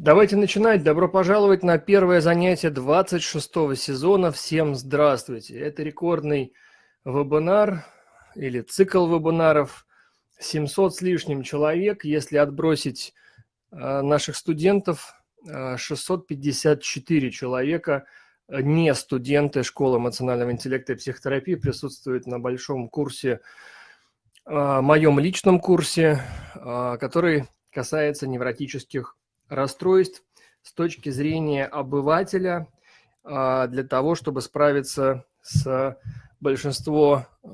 Давайте начинать. Добро пожаловать на первое занятие 26 сезона. Всем здравствуйте. Это рекордный вебинар или цикл вебинаров. 700 с лишним человек. Если отбросить э, наших студентов, э, 654 человека, э, не студенты школы эмоционального интеллекта и психотерапии, присутствуют на большом курсе, э, моем личном курсе, э, который касается невротических расстройств с точки зрения обывателя а, для того, чтобы справиться с большинством а,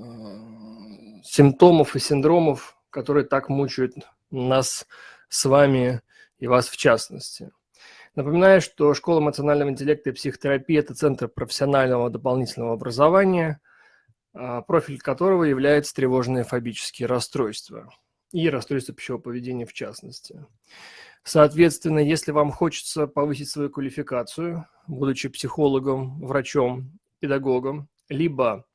симптомов и синдромов, которые так мучают нас с вами и вас в частности. Напоминаю, что Школа эмоционального интеллекта и психотерапии – это центр профессионального дополнительного образования, а, профиль которого является тревожные фобические расстройства и расстройства пищевого поведения в частности. Соответственно, если вам хочется повысить свою квалификацию, будучи психологом, врачом, педагогом, либо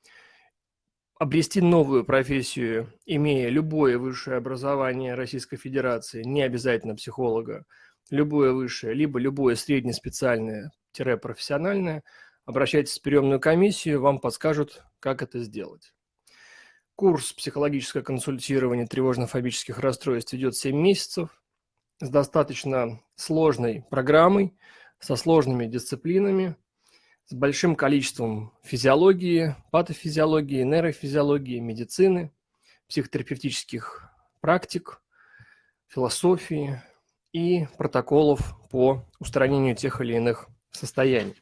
обрести новую профессию, имея любое высшее образование Российской Федерации, не обязательно психолога, любое высшее, либо любое среднеспециальное-профессиональное, обращайтесь в приемную комиссию, вам подскажут, как это сделать. Курс психологическое консультирование тревожно-фобических расстройств идет 7 месяцев с достаточно сложной программой, со сложными дисциплинами, с большим количеством физиологии, патофизиологии, нейрофизиологии, медицины, психотерапевтических практик, философии и протоколов по устранению тех или иных состояний.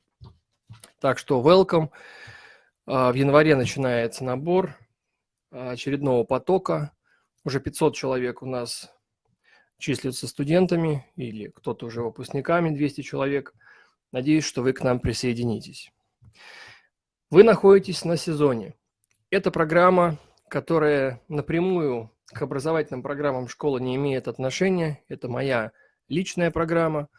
Так что welcome. А, в январе начинается набор очередного потока. Уже 500 человек у нас числятся студентами или кто-то уже выпускниками, 200 человек. Надеюсь, что вы к нам присоединитесь. Вы находитесь на сезоне. Это программа, которая напрямую к образовательным программам школы не имеет отношения. Это моя личная программа,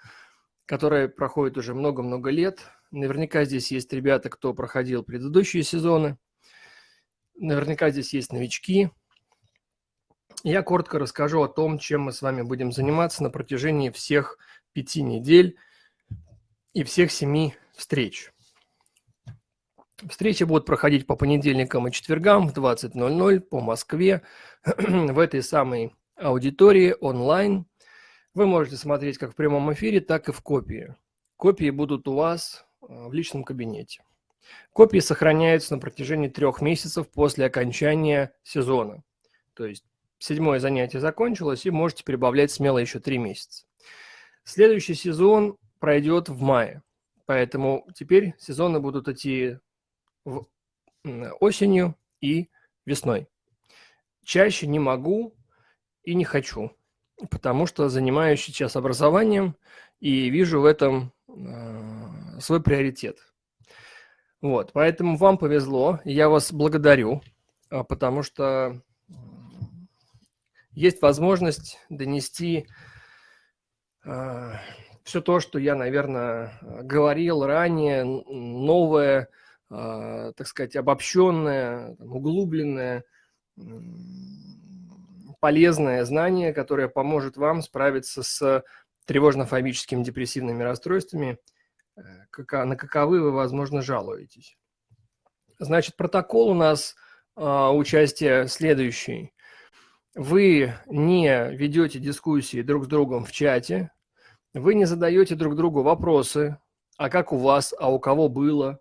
которая проходит уже много-много лет. Наверняка здесь есть ребята, кто проходил предыдущие сезоны. Наверняка здесь есть новички, я коротко расскажу о том, чем мы с вами будем заниматься на протяжении всех пяти недель и всех семи встреч. Встречи будут проходить по понедельникам и четвергам в 20.00 по Москве в этой самой аудитории онлайн. Вы можете смотреть как в прямом эфире, так и в копии. Копии будут у вас э, в личном кабинете. Копии сохраняются на протяжении трех месяцев после окончания сезона. То есть седьмое занятие закончилось, и можете прибавлять смело еще три месяца. Следующий сезон пройдет в мае, поэтому теперь сезоны будут идти в осенью и весной. Чаще не могу и не хочу, потому что занимаюсь сейчас образованием и вижу в этом э, свой приоритет. Вот, поэтому вам повезло, я вас благодарю, а, потому что есть возможность донести э, все то, что я, наверное, говорил ранее, новое, э, так сказать, обобщенное, углубленное, полезное знание, которое поможет вам справиться с тревожно-фобическими депрессивными расстройствами, э, на каковы вы, возможно, жалуетесь. Значит, протокол у нас э, участия следующий вы не ведете дискуссии друг с другом в чате, вы не задаете друг другу вопросы, а как у вас, а у кого было.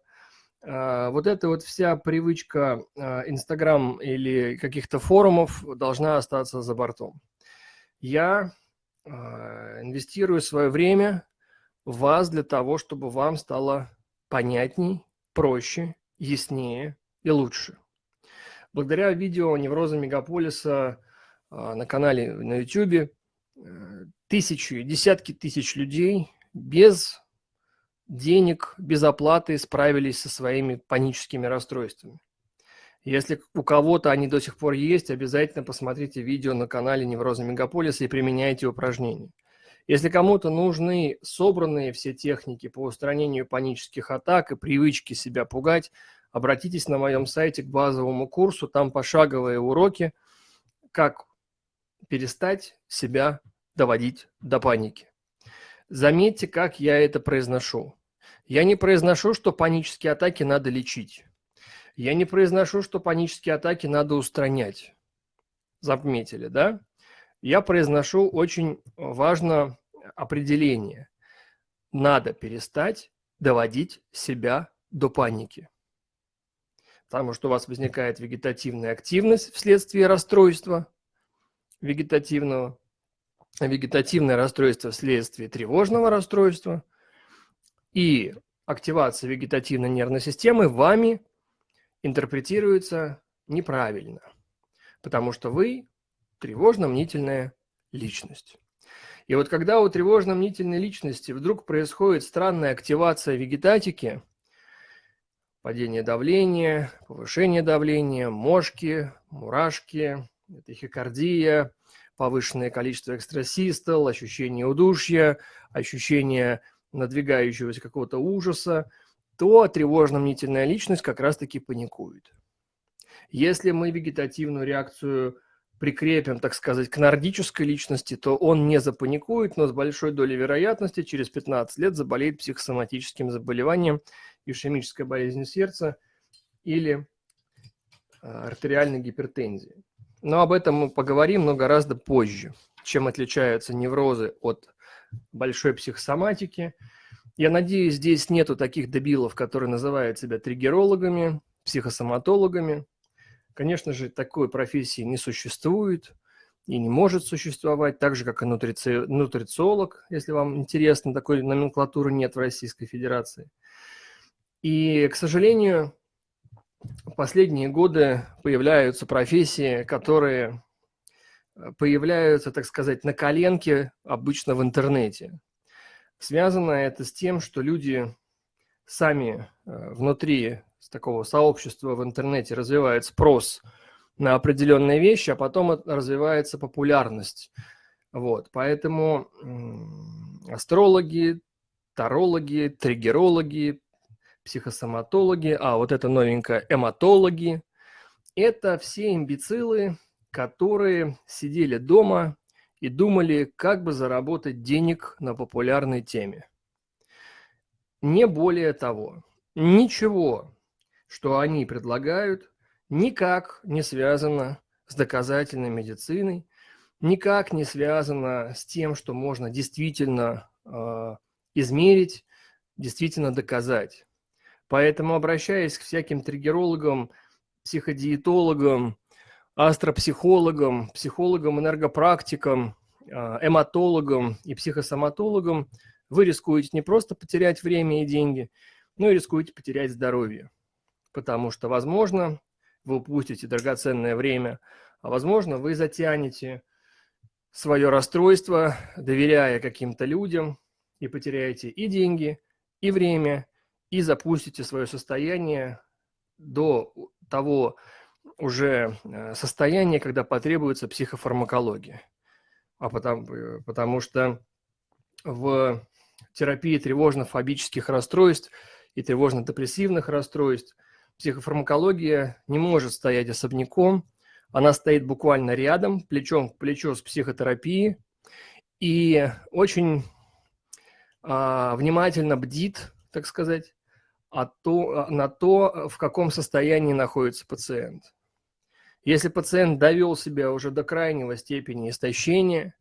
А, вот эта вот вся привычка а, Инстаграм или каких-то форумов должна остаться за бортом. Я а, инвестирую свое время в вас для того, чтобы вам стало понятней, проще, яснее и лучше. Благодаря видео «Неврозы мегаполиса» на канале на YouTube э, тысячи, десятки тысяч людей без денег, без оплаты справились со своими паническими расстройствами. Если у кого-то они до сих пор есть, обязательно посмотрите видео на канале Невроза Мегаполиса и применяйте упражнения. Если кому-то нужны собранные все техники по устранению панических атак и привычки себя пугать, обратитесь на моем сайте к базовому курсу, там пошаговые уроки, как перестать себя доводить до паники. Заметьте, как я это произношу. Я не произношу, что панические атаки надо лечить. Я не произношу, что панические атаки надо устранять. Заметили, да? Я произношу очень важное определение. Надо перестать доводить себя до паники. Потому что у вас возникает вегетативная активность вследствие расстройства вегетативного, вегетативное расстройство вследствие тревожного расстройства и активация вегетативной нервной системы вами интерпретируется неправильно, потому что вы тревожно-мнительная личность. И вот когда у тревожно-мнительной личности вдруг происходит странная активация вегетатики, падение давления, повышение давления, мошки, мурашки, тахикардия, повышенное количество экстрасистол, ощущение удушья, ощущение надвигающегося какого-то ужаса, то тревожно-мнительная личность как раз-таки паникует. Если мы вегетативную реакцию прикрепим, так сказать, к нордической личности, то он не запаникует, но с большой долей вероятности через 15 лет заболеет психосоматическим заболеванием, ишемической болезнью сердца или а, артериальной гипертензией. Но об этом мы поговорим, но гораздо позже, чем отличаются неврозы от большой психосоматики. Я надеюсь, здесь нету таких дебилов, которые называют себя триггерологами, психосоматологами. Конечно же, такой профессии не существует и не может существовать, так же, как и нутрици... нутрициолог, если вам интересно, такой номенклатуры нет в Российской Федерации. И, к сожалению, в последние годы появляются профессии, которые э, появляются, так сказать, на коленке обычно в интернете. Связано это с тем, что люди сами э, внутри такого сообщества в интернете развивает спрос на определенные вещи, а потом развивается популярность. Вот, поэтому астрологи, тарологи, триггерологи, психосоматологи, а вот это новенькое эматологи, это все имбецилы, которые сидели дома и думали, как бы заработать денег на популярной теме. Не более того, ничего что они предлагают, никак не связано с доказательной медициной, никак не связано с тем, что можно действительно э, измерить, действительно доказать. Поэтому, обращаясь к всяким триггерологам, психодиетологам, астропсихологам, психологам, энергопрактикам, а, эматологам и психосоматологам, вы рискуете не просто потерять время и деньги, но и рискуете потерять здоровье. Потому что, возможно, вы упустите драгоценное время, а возможно, вы затянете свое расстройство, доверяя каким-то людям, и потеряете и деньги, и время, и запустите свое состояние до того уже э, состояния, когда потребуется психофармакология. А потому, э, потому что в терапии тревожно-фобических расстройств и тревожно-депрессивных расстройств – Психофармакология не может стоять особняком, она стоит буквально рядом, плечом к плечу с психотерапией, и очень а, внимательно бдит, так сказать, а то, на то, в каком состоянии находится пациент. Если пациент довел себя уже до крайнего степени истощения,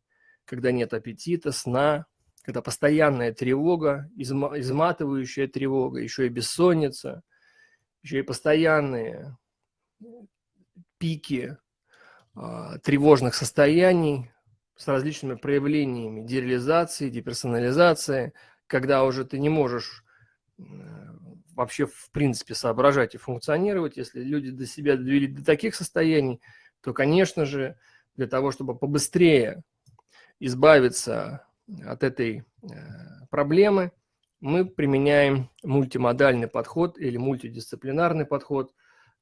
когда нет аппетита, сна, когда постоянная тревога, изматывающая тревога, еще и бессонница – еще и постоянные пики а, тревожных состояний с различными проявлениями дереализации, деперсонализации, когда уже ты не можешь вообще в принципе соображать и функционировать, если люди до себя довели до таких состояний, то, конечно же, для того, чтобы побыстрее избавиться от этой э, проблемы – мы применяем мультимодальный подход или мультидисциплинарный подход,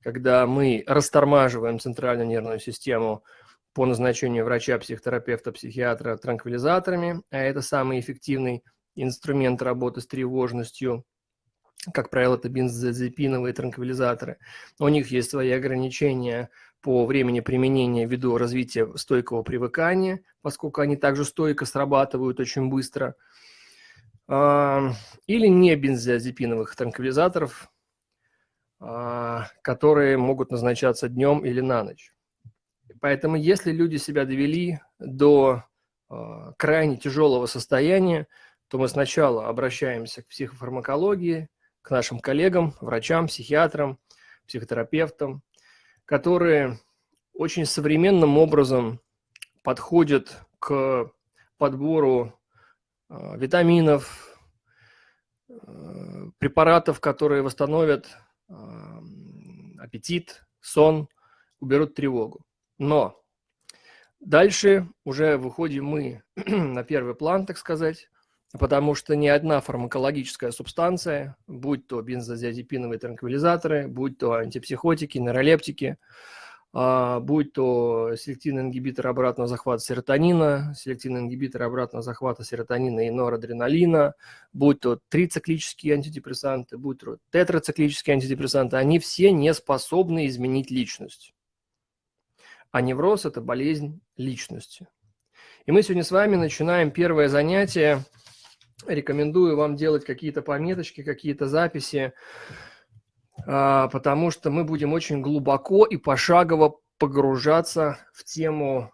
когда мы растормаживаем центральную нервную систему по назначению врача, психотерапевта, психиатра транквилизаторами, а это самый эффективный инструмент работы с тревожностью. Как правило, это бензодиазепиновые транквилизаторы. У них есть свои ограничения по времени применения ввиду развития стойкого привыкания, поскольку они также стойко срабатывают очень быстро – а, или не бензodiазепиновых транквилизаторов, а, которые могут назначаться днем или на ночь. Поэтому если люди себя довели до а, крайне тяжелого состояния, то мы сначала обращаемся к психофармакологии, к нашим коллегам, врачам, психиатрам, психотерапевтам, которые очень современным образом подходят к подбору э, витаминов, э, препаратов, которые восстановят э, аппетит, сон, уберут тревогу. Но дальше уже выходим мы на первый план, так сказать, потому что ни одна фармакологическая субстанция, будь то бензодиазепиновые транквилизаторы, будь то антипсихотики, нейролептики, а, будь то селективный ингибитор обратного захвата серотонина, селективный ингибитор обратного захвата серотонина и норадреналина, будь то трициклические антидепрессанты, будь то тетрациклические антидепрессанты, они все не способны изменить личность. А невроз – это болезнь личности. И мы сегодня с вами начинаем первое занятие. Рекомендую вам делать какие-то пометочки, какие-то записи, а, потому что мы будем очень глубоко и пошагово погружаться в тему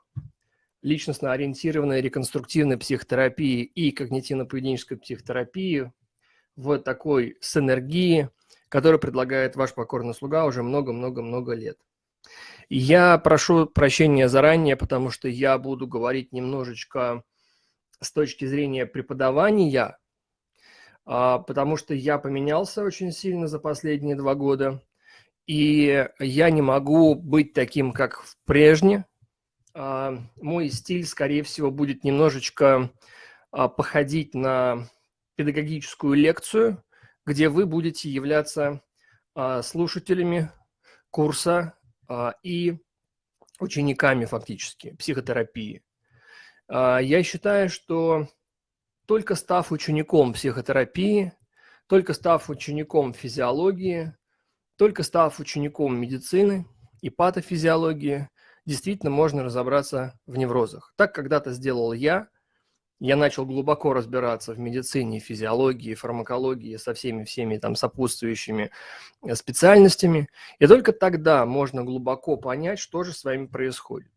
личностно ориентированной реконструктивной психотерапии и когнитивно-поведенческой психотерапии в такой синергии, которую предлагает ваш покорный слуга уже много-много-много лет. Я прошу прощения заранее, потому что я буду говорить немножечко с точки зрения преподавания, а, потому что я поменялся очень сильно за последние два года, и я не могу быть таким, как в прежне. А, мой стиль, скорее всего, будет немножечко а, походить на педагогическую лекцию, где вы будете являться слушателями курса и учениками фактически психотерапии. Я считаю, что только став учеником психотерапии, только став учеником физиологии, только став учеником медицины и патофизиологии, действительно можно разобраться в неврозах. Так когда-то сделал я. Я начал глубоко разбираться в медицине, физиологии, фармакологии со всеми-всеми там сопутствующими э, специальностями. И только тогда можно глубоко понять, что же с вами происходит.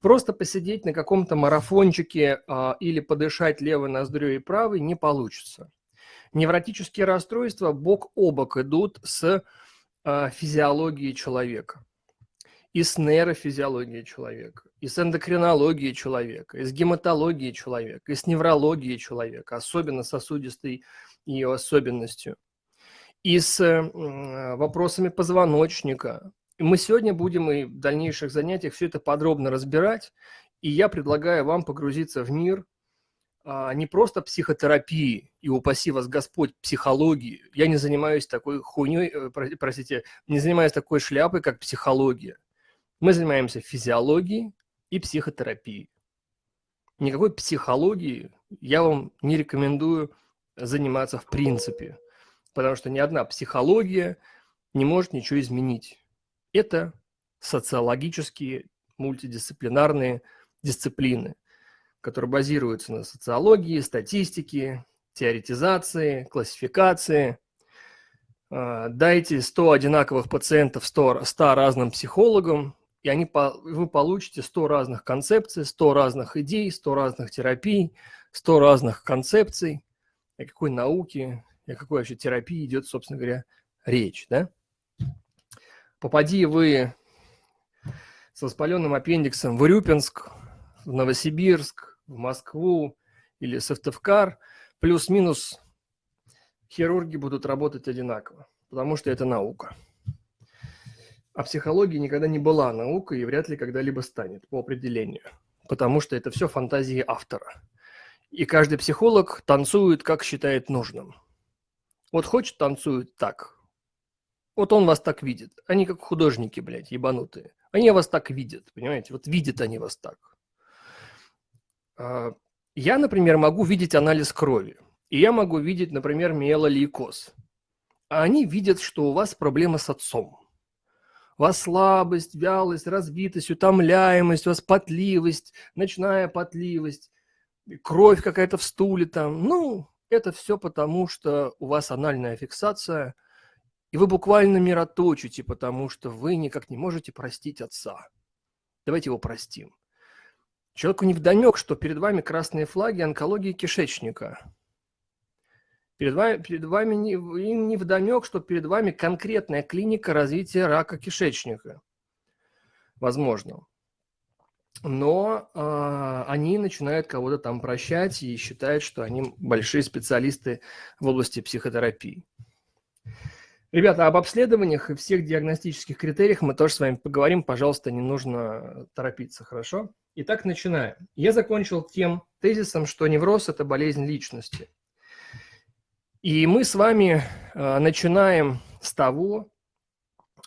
Просто посидеть на каком-то марафончике а, или подышать левой ноздрю и правой не получится. Невротические расстройства бок о бок идут с а, физиологией человека, и с нейрофизиологией человека, и с эндокринологией человека, и с гематологией человека, и с неврологией человека, особенно сосудистой ее особенностью, и с вопросами позвоночника, мы сегодня будем и в дальнейших занятиях все это подробно разбирать. И я предлагаю вам погрузиться в мир а, не просто психотерапии, и упаси вас Господь, психологии. Я не занимаюсь такой хуйней, э, простите, не занимаюсь такой шляпой, как психология. Мы занимаемся физиологией и психотерапией. Никакой психологии я вам не рекомендую заниматься в принципе, потому что ни одна психология не может ничего изменить. Это социологические мультидисциплинарные дисциплины, которые базируются на социологии, статистике, теоретизации, классификации. А, дайте 100 одинаковых пациентов 100, 100 разным психологам, и они, вы получите 100 разных концепций, 100 разных идей, 100 разных терапий, 100 разных концепций. О какой науке, о какой вообще терапии идет, собственно говоря, речь. Да? Попади вы с воспаленным аппендиксом в Урюпинск, в Новосибирск, в Москву или Сыктывкар, плюс-минус хирурги будут работать одинаково, потому что это наука. А психология никогда не была наукой и вряд ли когда-либо станет по определению, потому что это все фантазии автора. И каждый психолог танцует, как считает нужным. Вот хочет танцует так, вот он вас так видит. Они как художники, блядь, ебанутые. Они вас так видят, понимаете? Вот видят они вас так. А, я, например, могу видеть анализ крови. И я могу видеть, например, миелолейкоз. А они видят, что у вас проблема с отцом. У вас слабость, вялость, разбитость, утомляемость, у вас потливость, ночная потливость, кровь какая-то в стуле там. Ну, это все потому, что у вас анальная фиксация, и вы буквально мироточите, потому что вы никак не можете простить отца. Давайте его простим. Человеку не вдомек, что перед вами красные флаги онкологии кишечника. Перед вами, перед вами не, им не вдомек, что перед вами конкретная клиника развития рака кишечника. Возможно но э, они начинают кого-то там прощать и считают, что они большие специалисты в области психотерапии. Ребята, об обследованиях и всех диагностических критериях мы тоже с вами поговорим. Пожалуйста, не нужно торопиться, хорошо? Итак, начинаем. Я закончил тем тезисом, что невроз – это болезнь личности. И мы с вами э, начинаем с того,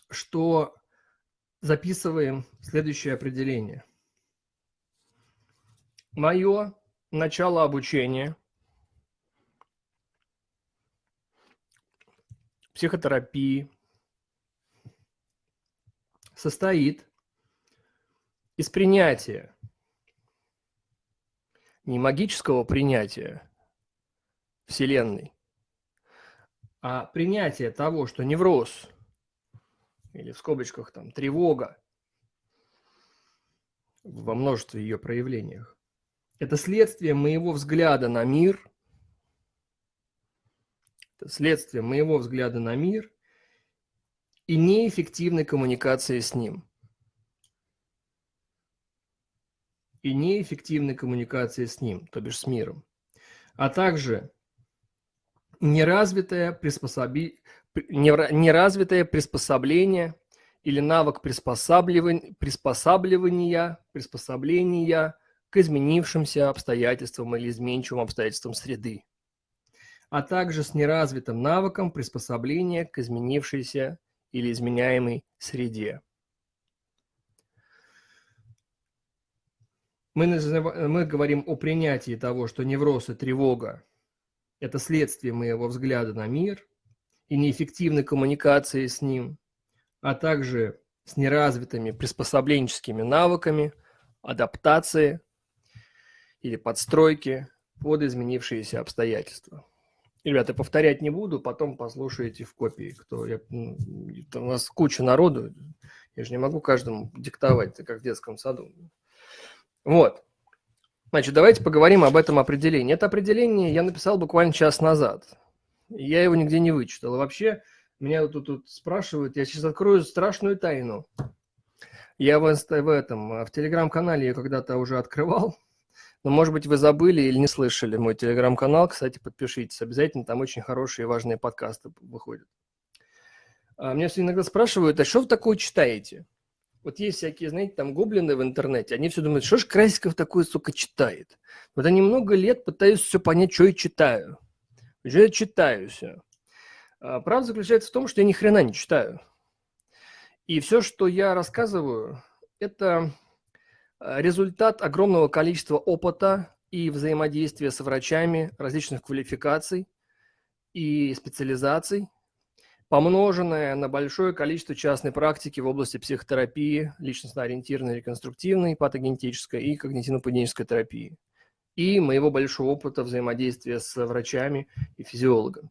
что записываем следующее определение – мое начало обучения психотерапии состоит из принятия, не магического принятия Вселенной, а принятия того, что невроз или в скобочках там тревога во множестве ее проявлениях это следствие моего взгляда на мир, следствие моего взгляда на мир и неэффективной коммуникации с ним. И неэффективной коммуникации с ним, то бишь с миром. А также неразвитое, приспособи... неразвитое приспособление или навык приспосабливания, приспосабливания, приспособления к изменившимся обстоятельствам или изменчивым обстоятельствам среды, а также с неразвитым навыком приспособления к изменившейся или изменяемой среде. Мы, мы говорим о принятии того, что невроз и тревога – это следствие моего взгляда на мир и неэффективной коммуникации с ним, а также с неразвитыми приспособленческими навыками, адаптации – или подстройки под изменившиеся обстоятельства. Ребята, повторять не буду, потом послушайте в копии, кто я, у нас куча народу, я же не могу каждому диктовать, как в детском саду. Вот. Значит, давайте поговорим об этом определении. Это определение я написал буквально час назад. Я его нигде не вычитал. Вообще, меня тут, тут спрашивают, я сейчас открою страшную тайну. Я в, в этом, в телеграм-канале ее когда-то уже открывал. Но, может быть, вы забыли или не слышали мой телеграм-канал. Кстати, подпишитесь обязательно, там очень хорошие и важные подкасты выходят. А, меня все иногда спрашивают, а что вы такое читаете? Вот есть всякие, знаете, там гоблины в интернете, они все думают, что ж Красиков такое, сука, читает? Вот они много лет пытаются все понять, что я читаю. Что я читаю все. А правда заключается в том, что я ни хрена не читаю. И все, что я рассказываю, это результат огромного количества опыта и взаимодействия с врачами различных квалификаций и специализаций, помноженное на большое количество частной практики в области психотерапии, личностно-ориентированной, реконструктивной, патогенетической и когнитивно-поведенческой терапии, и моего большого опыта взаимодействия с врачами и физиологами.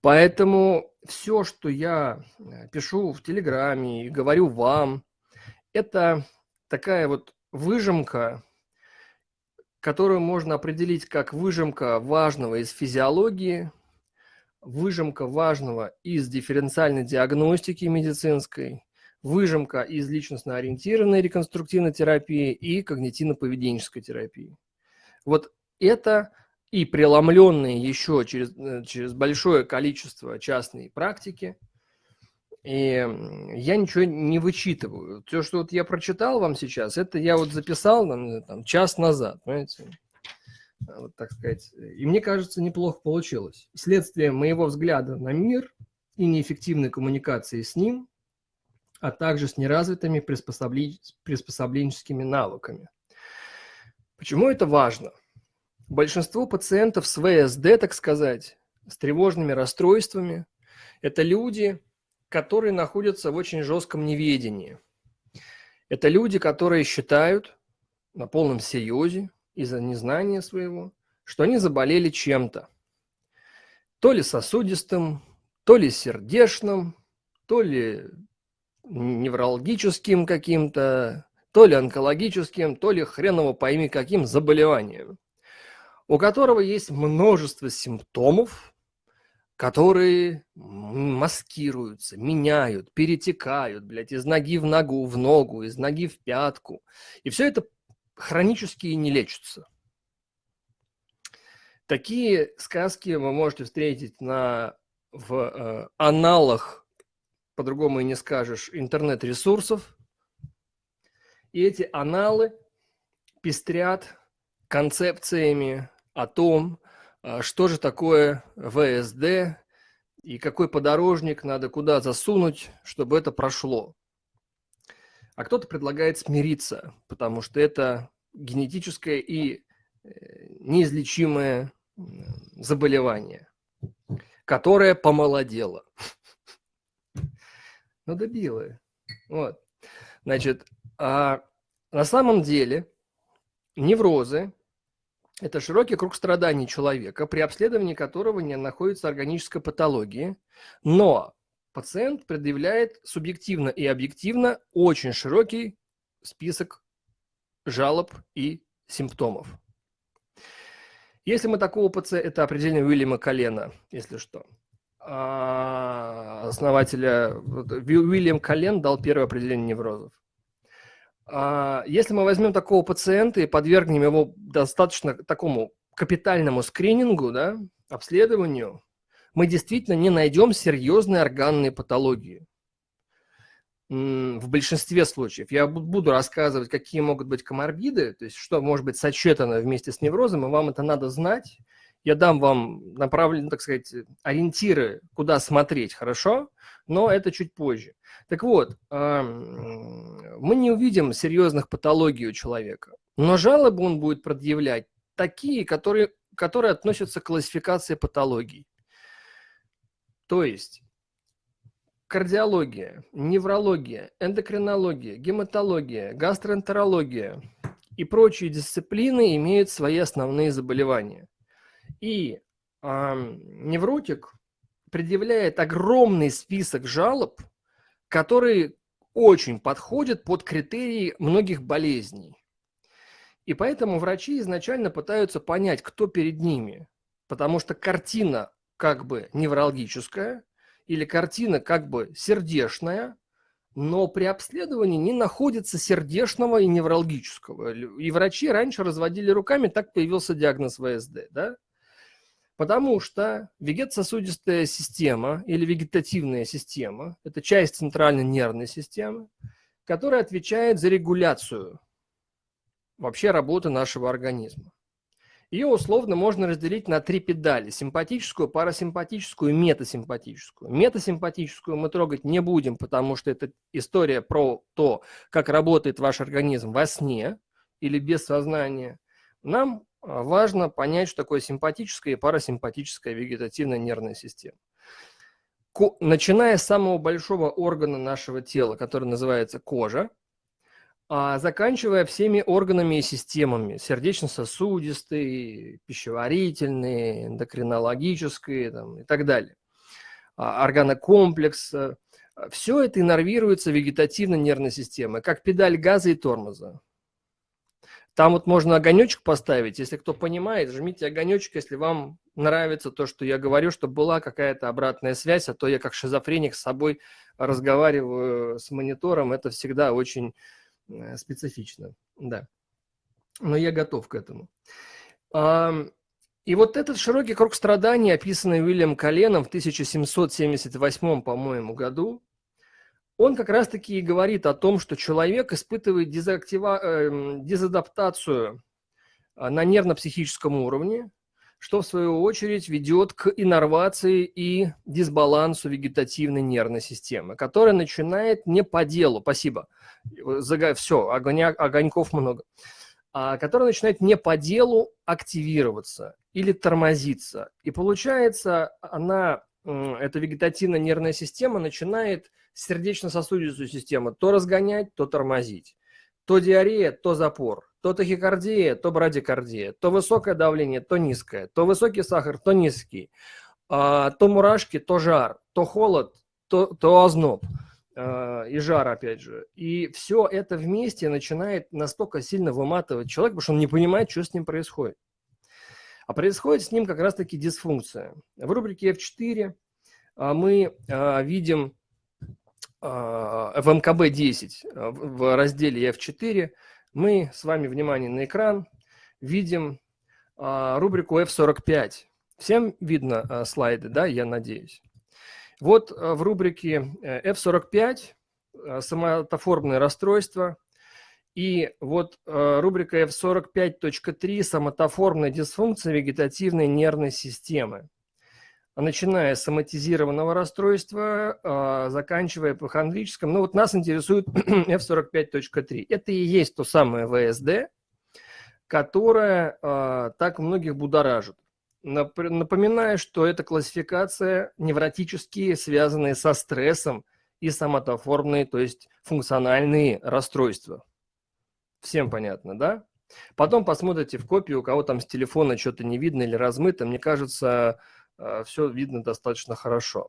Поэтому все, что я э, пишу в Телеграме и говорю вам, это такая вот выжимка, которую можно определить как выжимка важного из физиологии, выжимка важного из дифференциальной диагностики медицинской, выжимка из личностно-ориентированной реконструктивной терапии и когнитивно-поведенческой терапии. Вот это и преломленные еще через, э, через большое количество частной практики – и я ничего не вычитываю. То, что вот я прочитал вам сейчас, это я вот записал там, там час назад, понимаете? А, вот так сказать. И мне кажется, неплохо получилось. Следствие моего взгляда на мир и неэффективной коммуникации с ним, а также с неразвитыми приспособленческими навыками. Почему это важно? Большинство пациентов с ВСД, так сказать, с тревожными расстройствами, это люди, которые находятся в очень жестком неведении. Это люди, которые считают на полном серьезе из-за незнания своего, что они заболели чем-то. То ли сосудистым, то ли сердечным, то ли неврологическим каким-то, то ли онкологическим, то ли хреново пойми каким заболеванием, у которого есть множество симптомов, которые маскируются, меняют, перетекают, блядь, из ноги в ногу, в ногу, из ноги в пятку. И все это хронически не лечится. Такие сказки вы можете встретить на, в э, аналах, по-другому и не скажешь, интернет-ресурсов. И эти аналы пестрят концепциями о том, что же такое ВСД и какой подорожник надо куда засунуть, чтобы это прошло. А кто-то предлагает смириться, потому что это генетическое и э, неизлечимое заболевание, которое помолодело. Ну, добило. Вот. Значит, а на самом деле неврозы – это широкий круг страданий человека, при обследовании которого не находится органическая патология, но пациент предъявляет субъективно и объективно очень широкий список жалоб и симптомов. Если мы такого пациента, это определение Уильяма Колена, если что, а, основателя, Уильям Колен дал первое определение неврозов. А, если мы возьмем такого пациента и подвергнем его достаточно такому капитальному скринингу, да, обследованию, мы действительно не найдем серьезные органные патологии в большинстве случаев. Я буду рассказывать, какие могут быть коморбиды, то есть что может быть сочетано вместе с неврозом, и вам это надо знать. Я дам вам направленные, так сказать, ориентиры, куда смотреть, хорошо? Но это чуть позже. Так вот, мы не увидим серьезных патологий у человека, но жалобы он будет предъявлять такие, которые, которые относятся к классификации патологий. То есть кардиология, неврология, эндокринология, гематология, гастроэнтерология и прочие дисциплины имеют свои основные заболевания. И э, невротик предъявляет огромный список жалоб, которые очень подходят под критерии многих болезней. И поэтому врачи изначально пытаются понять, кто перед ними, потому что картина как бы неврологическая, или картина как бы сердечная, но при обследовании не находится сердечного и неврологического. И врачи раньше разводили руками, так появился диагноз ВСД. Да? Потому что вегетососудистая система или вегетативная система – это часть центральной нервной системы, которая отвечает за регуляцию вообще работы нашего организма. Ее условно можно разделить на три педали – симпатическую, парасимпатическую и метасимпатическую. Метасимпатическую мы трогать не будем, потому что это история про то, как работает ваш организм во сне или без сознания. Нам важно понять, что такое симпатическая и парасимпатическая вегетативная нервная система. Начиная с самого большого органа нашего тела, который называется кожа, а заканчивая всеми органами и системами, сердечно-сосудистой, пищеварительной, эндокринологической там, и так далее, а, органокомплекс, э, все это иннервируется вегетативной нервной системой, как педаль газа и тормоза. Там вот можно огонечек поставить, если кто понимает, жмите огонечек, если вам нравится то, что я говорю, чтобы была какая-то обратная связь, а то я как шизофреник с собой разговариваю с монитором, это всегда очень Э, специфично, да. Но я готов к этому. И вот этот широкий круг страданий, описанный Уильям Коленом в 1778, по-моему, году, он как раз-таки и говорит о том, что человек испытывает дезактива... Эм, дезадаптацию а, на нервно-психическом уровне, что в свою очередь ведет к иннервации и дисбалансу вегетативной нервной системы, которая начинает не по делу, спасибо, все, огоня, огоньков много, а, которая начинает не по делу активироваться или тормозиться. И получается, она, эта вегетативная нервная система начинает сердечно-сосудистую систему то разгонять, то тормозить, то диарея, то запор. то тахикардия, то брадикардия, то высокое давление, то низкое, то высокий сахар, то низкий, а, то мурашки, то жар, то холод, то, то озноб а, и жар, опять же. И все это вместе начинает настолько сильно выматывать человека, потому что он не понимает, что с ним происходит. А происходит с ним как раз-таки дисфункция. В рубрике F4 а, мы видим в МКБ-10 в разделе F4 мы с вами, внимание на экран, видим рубрику F45. Всем видно а, слайды, да, я надеюсь. Вот а, в рубрике э, F45 а, самотоформное расстройство. И вот рубрика F45.3 самотоформная дисфункция вегетативной нервной системы. Начиная с соматизированного расстройства, заканчивая эпохондрическим. Ну вот нас интересует F45.3. Это и есть то самое ВСД, которое так многих будоражит. Напоминаю, что это классификация невротические, связанные со стрессом и соматоформные, то есть функциональные расстройства. Всем понятно, да? Потом посмотрите в копию, у кого там с телефона что-то не видно или размыто. Мне кажется, все видно достаточно хорошо.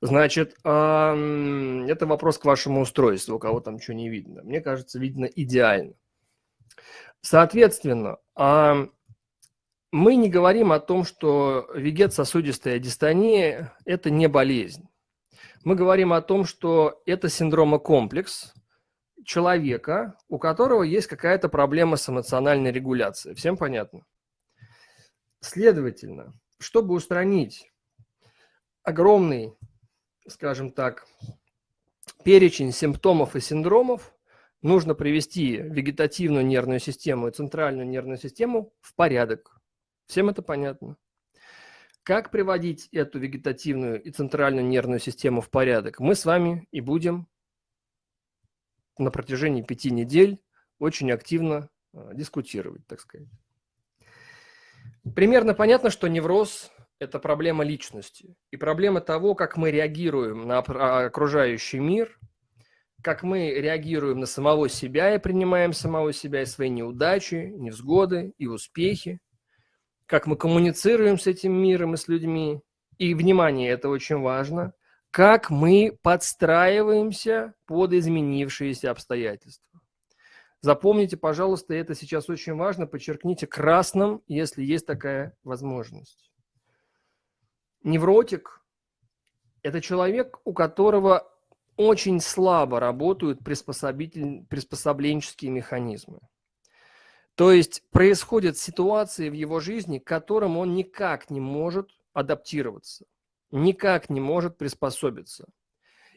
Значит, это вопрос к вашему устройству, у кого там что не видно. Мне кажется, видно идеально. Соответственно, мы не говорим о том, что вегет-сосудистая дистония – это не болезнь. Мы говорим о том, что это синдромокомплекс человека, у которого есть какая-то проблема с эмоциональной регуляцией. Всем понятно? Следовательно, чтобы устранить огромный, скажем так, перечень симптомов и синдромов, нужно привести вегетативную нервную систему и центральную нервную систему в порядок. Всем это понятно. Как приводить эту вегетативную и центральную нервную систему в порядок, мы с вами и будем на протяжении пяти недель очень активно а, дискутировать, так сказать. Примерно понятно, что невроз – это проблема личности и проблема того, как мы реагируем на окружающий мир, как мы реагируем на самого себя и принимаем самого себя и свои неудачи, невзгоды и успехи, как мы коммуницируем с этим миром и с людьми. И, внимание, это очень важно, как мы подстраиваемся под изменившиеся обстоятельства. Запомните, пожалуйста, это сейчас очень важно, подчеркните красным, если есть такая возможность. Невротик – это человек, у которого очень слабо работают приспособленческие механизмы. То есть происходят ситуации в его жизни, к которым он никак не может адаптироваться, никак не может приспособиться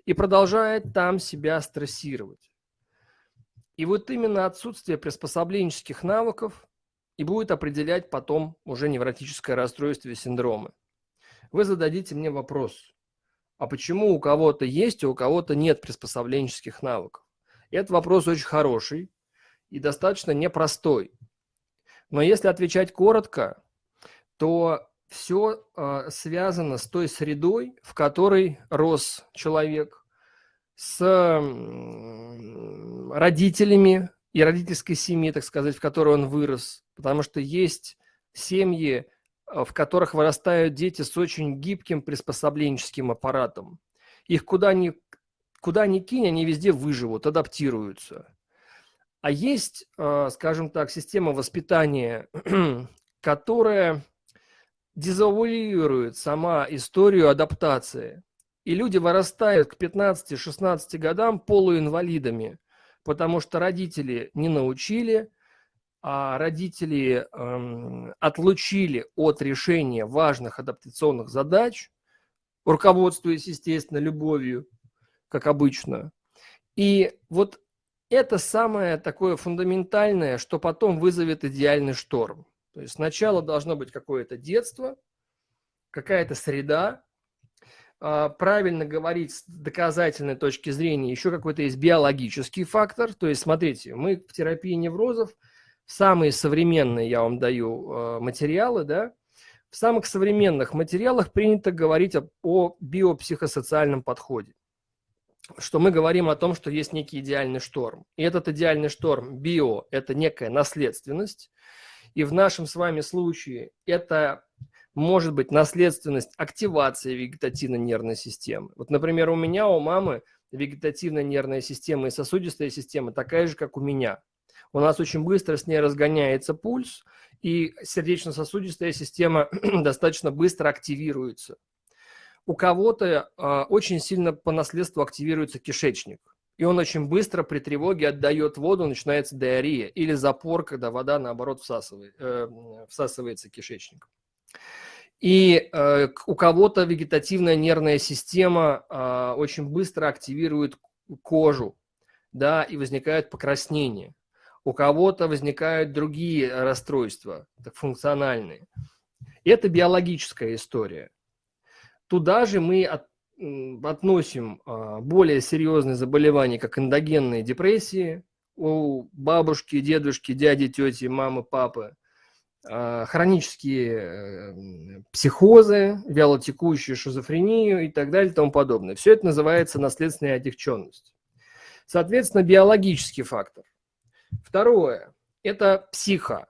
и продолжает там себя стрессировать. И вот именно отсутствие приспособленческих навыков и будет определять потом уже невротическое расстройство и синдромы. Вы зададите мне вопрос, а почему у кого-то есть, а у кого-то нет приспособленческих навыков? Этот вопрос очень хороший, и достаточно непростой. Но если отвечать коротко, то все э, связано с той средой, в которой рос человек, с э, родителями и родительской семьи, так сказать, в которой он вырос. Потому что есть семьи, э, в которых вырастают дети с очень гибким приспособленческим аппаратом. Их куда ни, куда ни кинь, они везде выживут, адаптируются. А есть, а, скажем так, система воспитания, которая дезавуирует сама историю адаптации. И люди вырастают к 15-16 годам полуинвалидами, потому что родители не научили, а родители эм, отлучили от решения важных адаптационных задач, руководствуясь, естественно, любовью, как обычно. И вот это самое такое фундаментальное, что потом вызовет идеальный шторм. То есть сначала должно быть какое-то детство, какая-то среда, правильно говорить с доказательной точки зрения, еще какой-то есть биологический фактор. То есть, смотрите, мы в терапии неврозов, самые современные, я вам даю а, материалы, да, в самых современных материалах принято говорить о, о биопсихосоциальном подходе. что мы говорим о том, что есть некий идеальный шторм. И этот идеальный шторм био – это некая наследственность. И в нашем с вами случае это может быть наследственность активации вегетативной нервной системы. Вот, например, у меня, у мамы вегетативная нервная система и сосудистая система такая же, как у меня. У нас очень быстро с ней разгоняется пульс, и сердечно-сосудистая система достаточно быстро активируется у кого-то э, очень сильно по наследству активируется кишечник. И он очень быстро при тревоге отдает воду, начинается диарея или запор, когда вода, наоборот, всасывает, э, всасывается кишечник. И э, у кого-то вегетативная нервная система э, очень быстро активирует кожу, да, и возникает покраснение. У кого-то возникают другие расстройства, так, функциональные. Это биологическая история. Туда же мы от, относим а, более серьезные заболевания, как эндогенные депрессии у бабушки, дедушки, дяди, тети, мамы, папы, хронические э, психозы, вялотекущую шизофрению и так далее и тому подобное. Все это называется наследственная отягченность. Соответственно, биологический фактор. Второе – это психо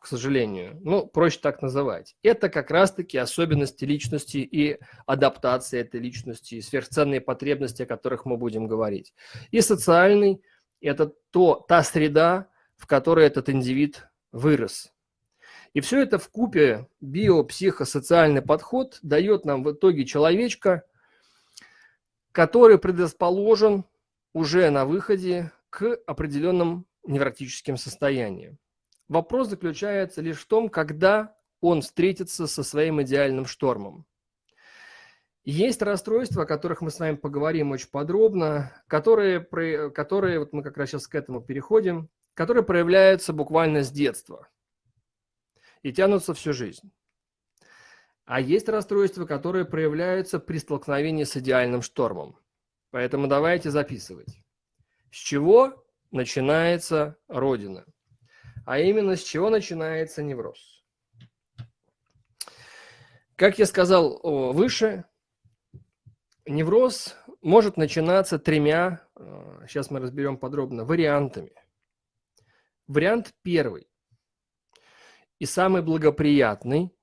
к сожалению. Ну, проще так называть. Это как раз-таки особенности личности и адаптация этой личности, и сверхценные потребности, о которых мы будем говорить. И социальный – это то, та среда, в которой этот индивид вырос. И все это в купе биопсихосоциальный подход дает нам в итоге человечка, который предрасположен уже на выходе к определенным невротическим состояниям. Вопрос заключается лишь в том, когда он встретится со своим идеальным штормом. Есть расстройства, о которых мы с вами поговорим очень подробно, которые, которые вот мы как раз сейчас к этому переходим, которые проявляются буквально с детства и тянутся всю жизнь. А есть расстройства, которые проявляются при столкновении с идеальным штормом. Поэтому давайте записывать. С чего начинается Родина? а именно с чего начинается невроз. Как я сказал выше, невроз может начинаться тремя, сейчас мы разберем подробно, вариантами. Вариант первый и самый благоприятный –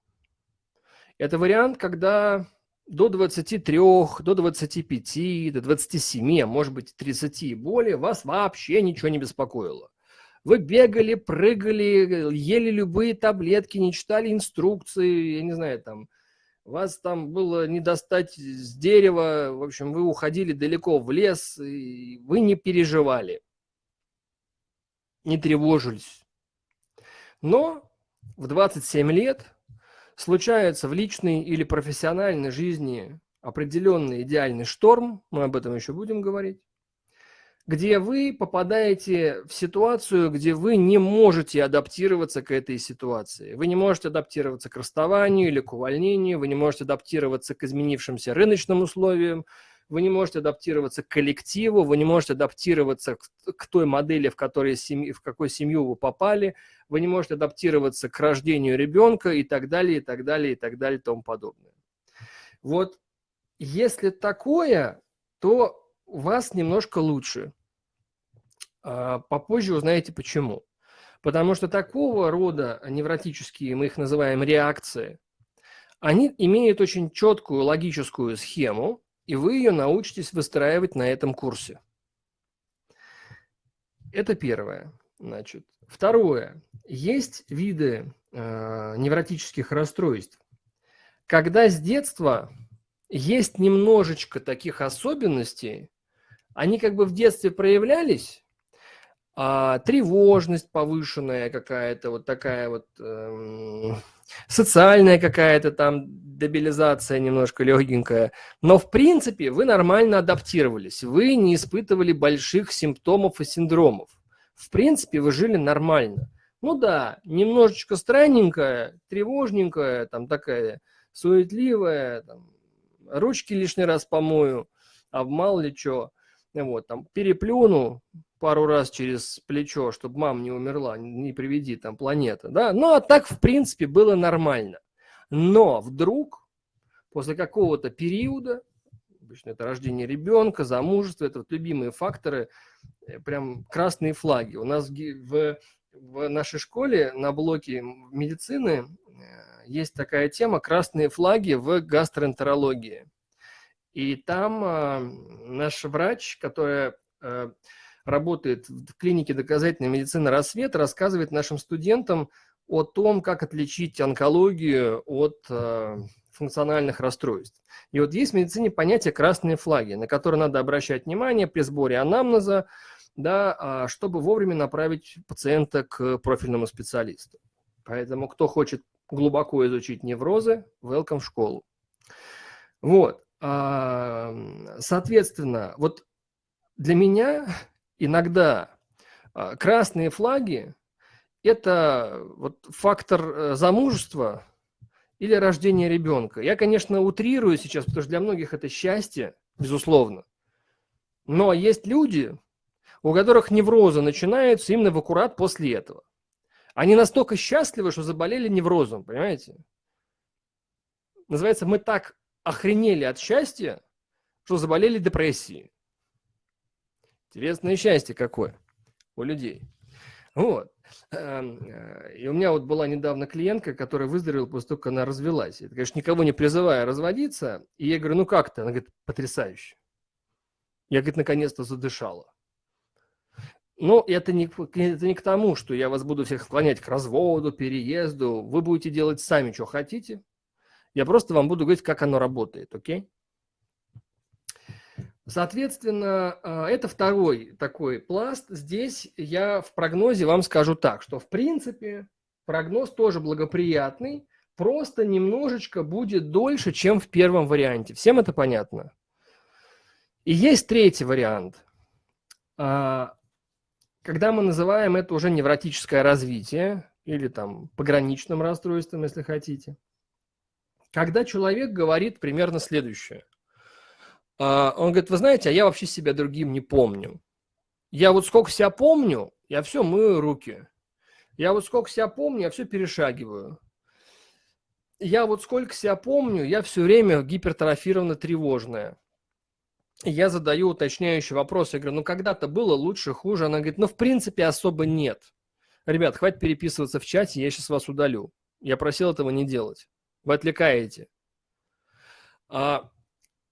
это вариант, когда до 23, до 25, до 27, а может быть 30 и более вас вообще ничего не беспокоило. Вы бегали, прыгали, ели любые таблетки, не читали инструкции, я не знаю, там, вас там было не достать с дерева, в общем, вы уходили далеко в лес, и вы не переживали, не тревожились. Но в 27 лет случается в личной или профессиональной жизни определенный идеальный шторм, мы об этом еще будем говорить, где вы попадаете в ситуацию, где вы не можете адаптироваться к этой ситуации. Вы не можете адаптироваться к расставанию или к увольнению, вы не можете адаптироваться к изменившимся рыночным условиям, вы не можете адаптироваться к коллективу, вы не можете адаптироваться к, к той модели, в, которой семьи, в какой семью вы попали, вы не можете адаптироваться к рождению ребенка и так далее, и так далее, и так далее, и тому подобное. Вот если такое, то у вас немножко лучше. А, попозже узнаете почему. Потому что такого рода невротические, мы их называем реакции, они имеют очень четкую логическую схему, и вы ее научитесь выстраивать на этом курсе. Это первое. Значит. Второе. Есть виды э, невротических расстройств, когда с детства есть немножечко таких особенностей, они как бы в детстве проявлялись, а, тревожность повышенная какая-то, вот такая вот эм, социальная какая-то там дебилизация немножко легенькая. Но в принципе вы нормально адаптировались, вы не испытывали больших симптомов и синдромов. В принципе вы жили нормально. Ну да, немножечко странненькая, тревожненькая, там такая суетливая, там, ручки лишний раз помою, а мало ли что. Вот, там, переплюну пару раз через плечо, чтобы мама не умерла, не приведи там планета, да. Ну, а так, в принципе, было нормально. Но вдруг, после какого-то периода, Обычно это рождение ребенка, замужество, это вот любимые факторы, э, прям красные флаги. У нас в, в нашей школе на блоке медицины есть такая тема «Красные флаги в гастроэнтерологии». И там э, наш врач, которая э, работает в клинике доказательной медицины «Рассвет», рассказывает нашим студентам о том, как отличить онкологию от э, функциональных расстройств. И вот есть в медицине понятие «красные флаги», на которые надо обращать внимание при сборе анамнеза, да, чтобы вовремя направить пациента к профильному специалисту. Поэтому кто хочет глубоко изучить неврозы, welcome в школу. Вот. Соответственно, вот для меня иногда а, красные флаги – это вот фактор э, замужества или рождения ребенка. Я, конечно, утрирую сейчас, потому что для многих это счастье, безусловно. Но есть люди, у которых неврозы начинаются именно в аккурат после этого. Они настолько счастливы, что заболели неврозом, понимаете? Называется, мы так охренели от счастья, что заболели депрессией. Интересное счастье какое у людей. Вот. Эм, э, и у меня вот была недавно клиентка, которая выздоровела после того, как она развелась. Это, конечно, никого не призывая разводиться. И я говорю, ну как ты? Она говорит, потрясающе. Я, говорит, наконец-то задышала. Но это не, это не к тому, что я вас буду всех склонять к разводу, переезду. Вы будете делать сами, что хотите. Я просто вам буду говорить, как оно работает, окей? Соответственно, а, это второй такой пласт. Здесь я в прогнозе вам скажу так, что в принципе прогноз тоже благоприятный, просто немножечко будет дольше, чем в первом варианте. Всем это понятно? И есть третий вариант. А, когда мы называем это уже невротическое развитие или там пограничным расстройством, если хотите, когда человек говорит примерно следующее. А, он говорит, вы знаете, а я вообще себя другим не помню. Я вот сколько себя помню, я все мою руки. Я вот сколько себя помню, я все перешагиваю. Я вот сколько себя помню, я все время гипертрофированно тревожная я задаю уточняющий вопрос, я говорю, ну когда-то было лучше, хуже? Она говорит, ну в принципе особо нет. Ребят, хватит переписываться в чате, я сейчас вас удалю. Я просил этого не делать. Вы отвлекаете. А,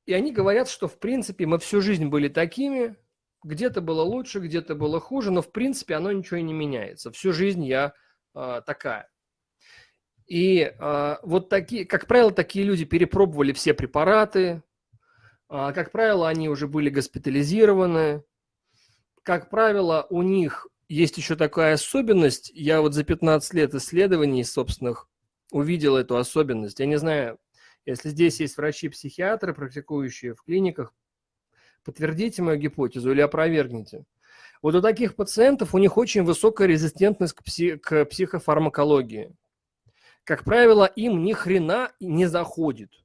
и они говорят, что в принципе мы всю жизнь были такими, где-то было лучше, где-то было хуже, но в принципе оно ничего и не меняется. Всю жизнь я а, такая. И а, вот такие, как правило, такие люди перепробовали все препараты, а, как правило, они уже были госпитализированы. Как правило, у них есть еще такая особенность. Я вот за 15 лет исследований собственных увидел эту особенность. Я не знаю, если здесь есть врачи-психиатры, практикующие в клиниках, подтвердите мою гипотезу или опровергните. Вот у таких пациентов у них очень высокая резистентность к, пси к психофармакологии. Как правило, им ни хрена не заходит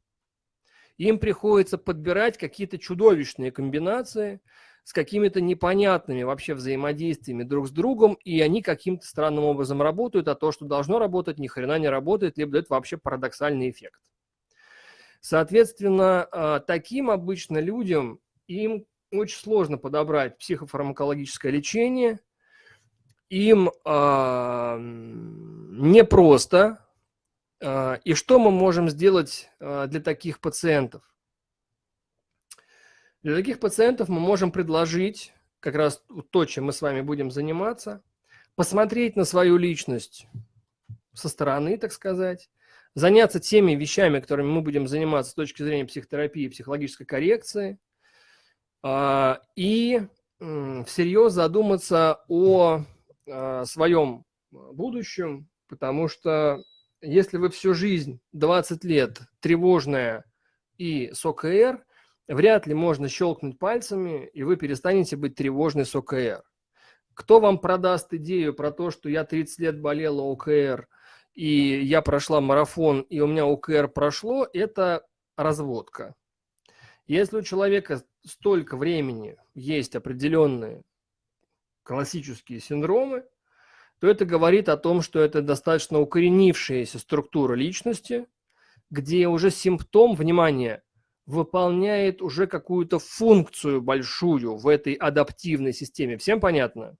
им приходится подбирать какие-то чудовищные комбинации с какими-то непонятными вообще взаимодействиями друг с другом, и они каким-то странным образом работают, а то, что должно работать, ни хрена не работает, либо дает вообще парадоксальный эффект. Соответственно, а, таким обычно людям им очень сложно подобрать психофармакологическое лечение, им э, непросто а, и что мы можем сделать для таких пациентов? Для таких пациентов мы можем предложить, как раз то, чем мы с вами будем заниматься, посмотреть на свою личность со стороны, так сказать, заняться теми вещами, которыми мы будем заниматься с точки зрения психотерапии психологической коррекции, а, и всерьез задуматься о своем будущем, потому что если вы всю жизнь, 20 лет, тревожная и с ОКР, вряд ли можно щелкнуть пальцами, и вы перестанете быть тревожной с ОКР. Кто вам продаст идею про то, что я 30 лет болела ОКР, и я прошла марафон, и у меня ОКР прошло, это разводка. Если у человека столько времени есть определенные классические синдромы, то это говорит о том, что это достаточно укоренившаяся структура личности, где уже симптом, внимание, выполняет уже какую-то функцию большую в этой адаптивной системе. Всем понятно?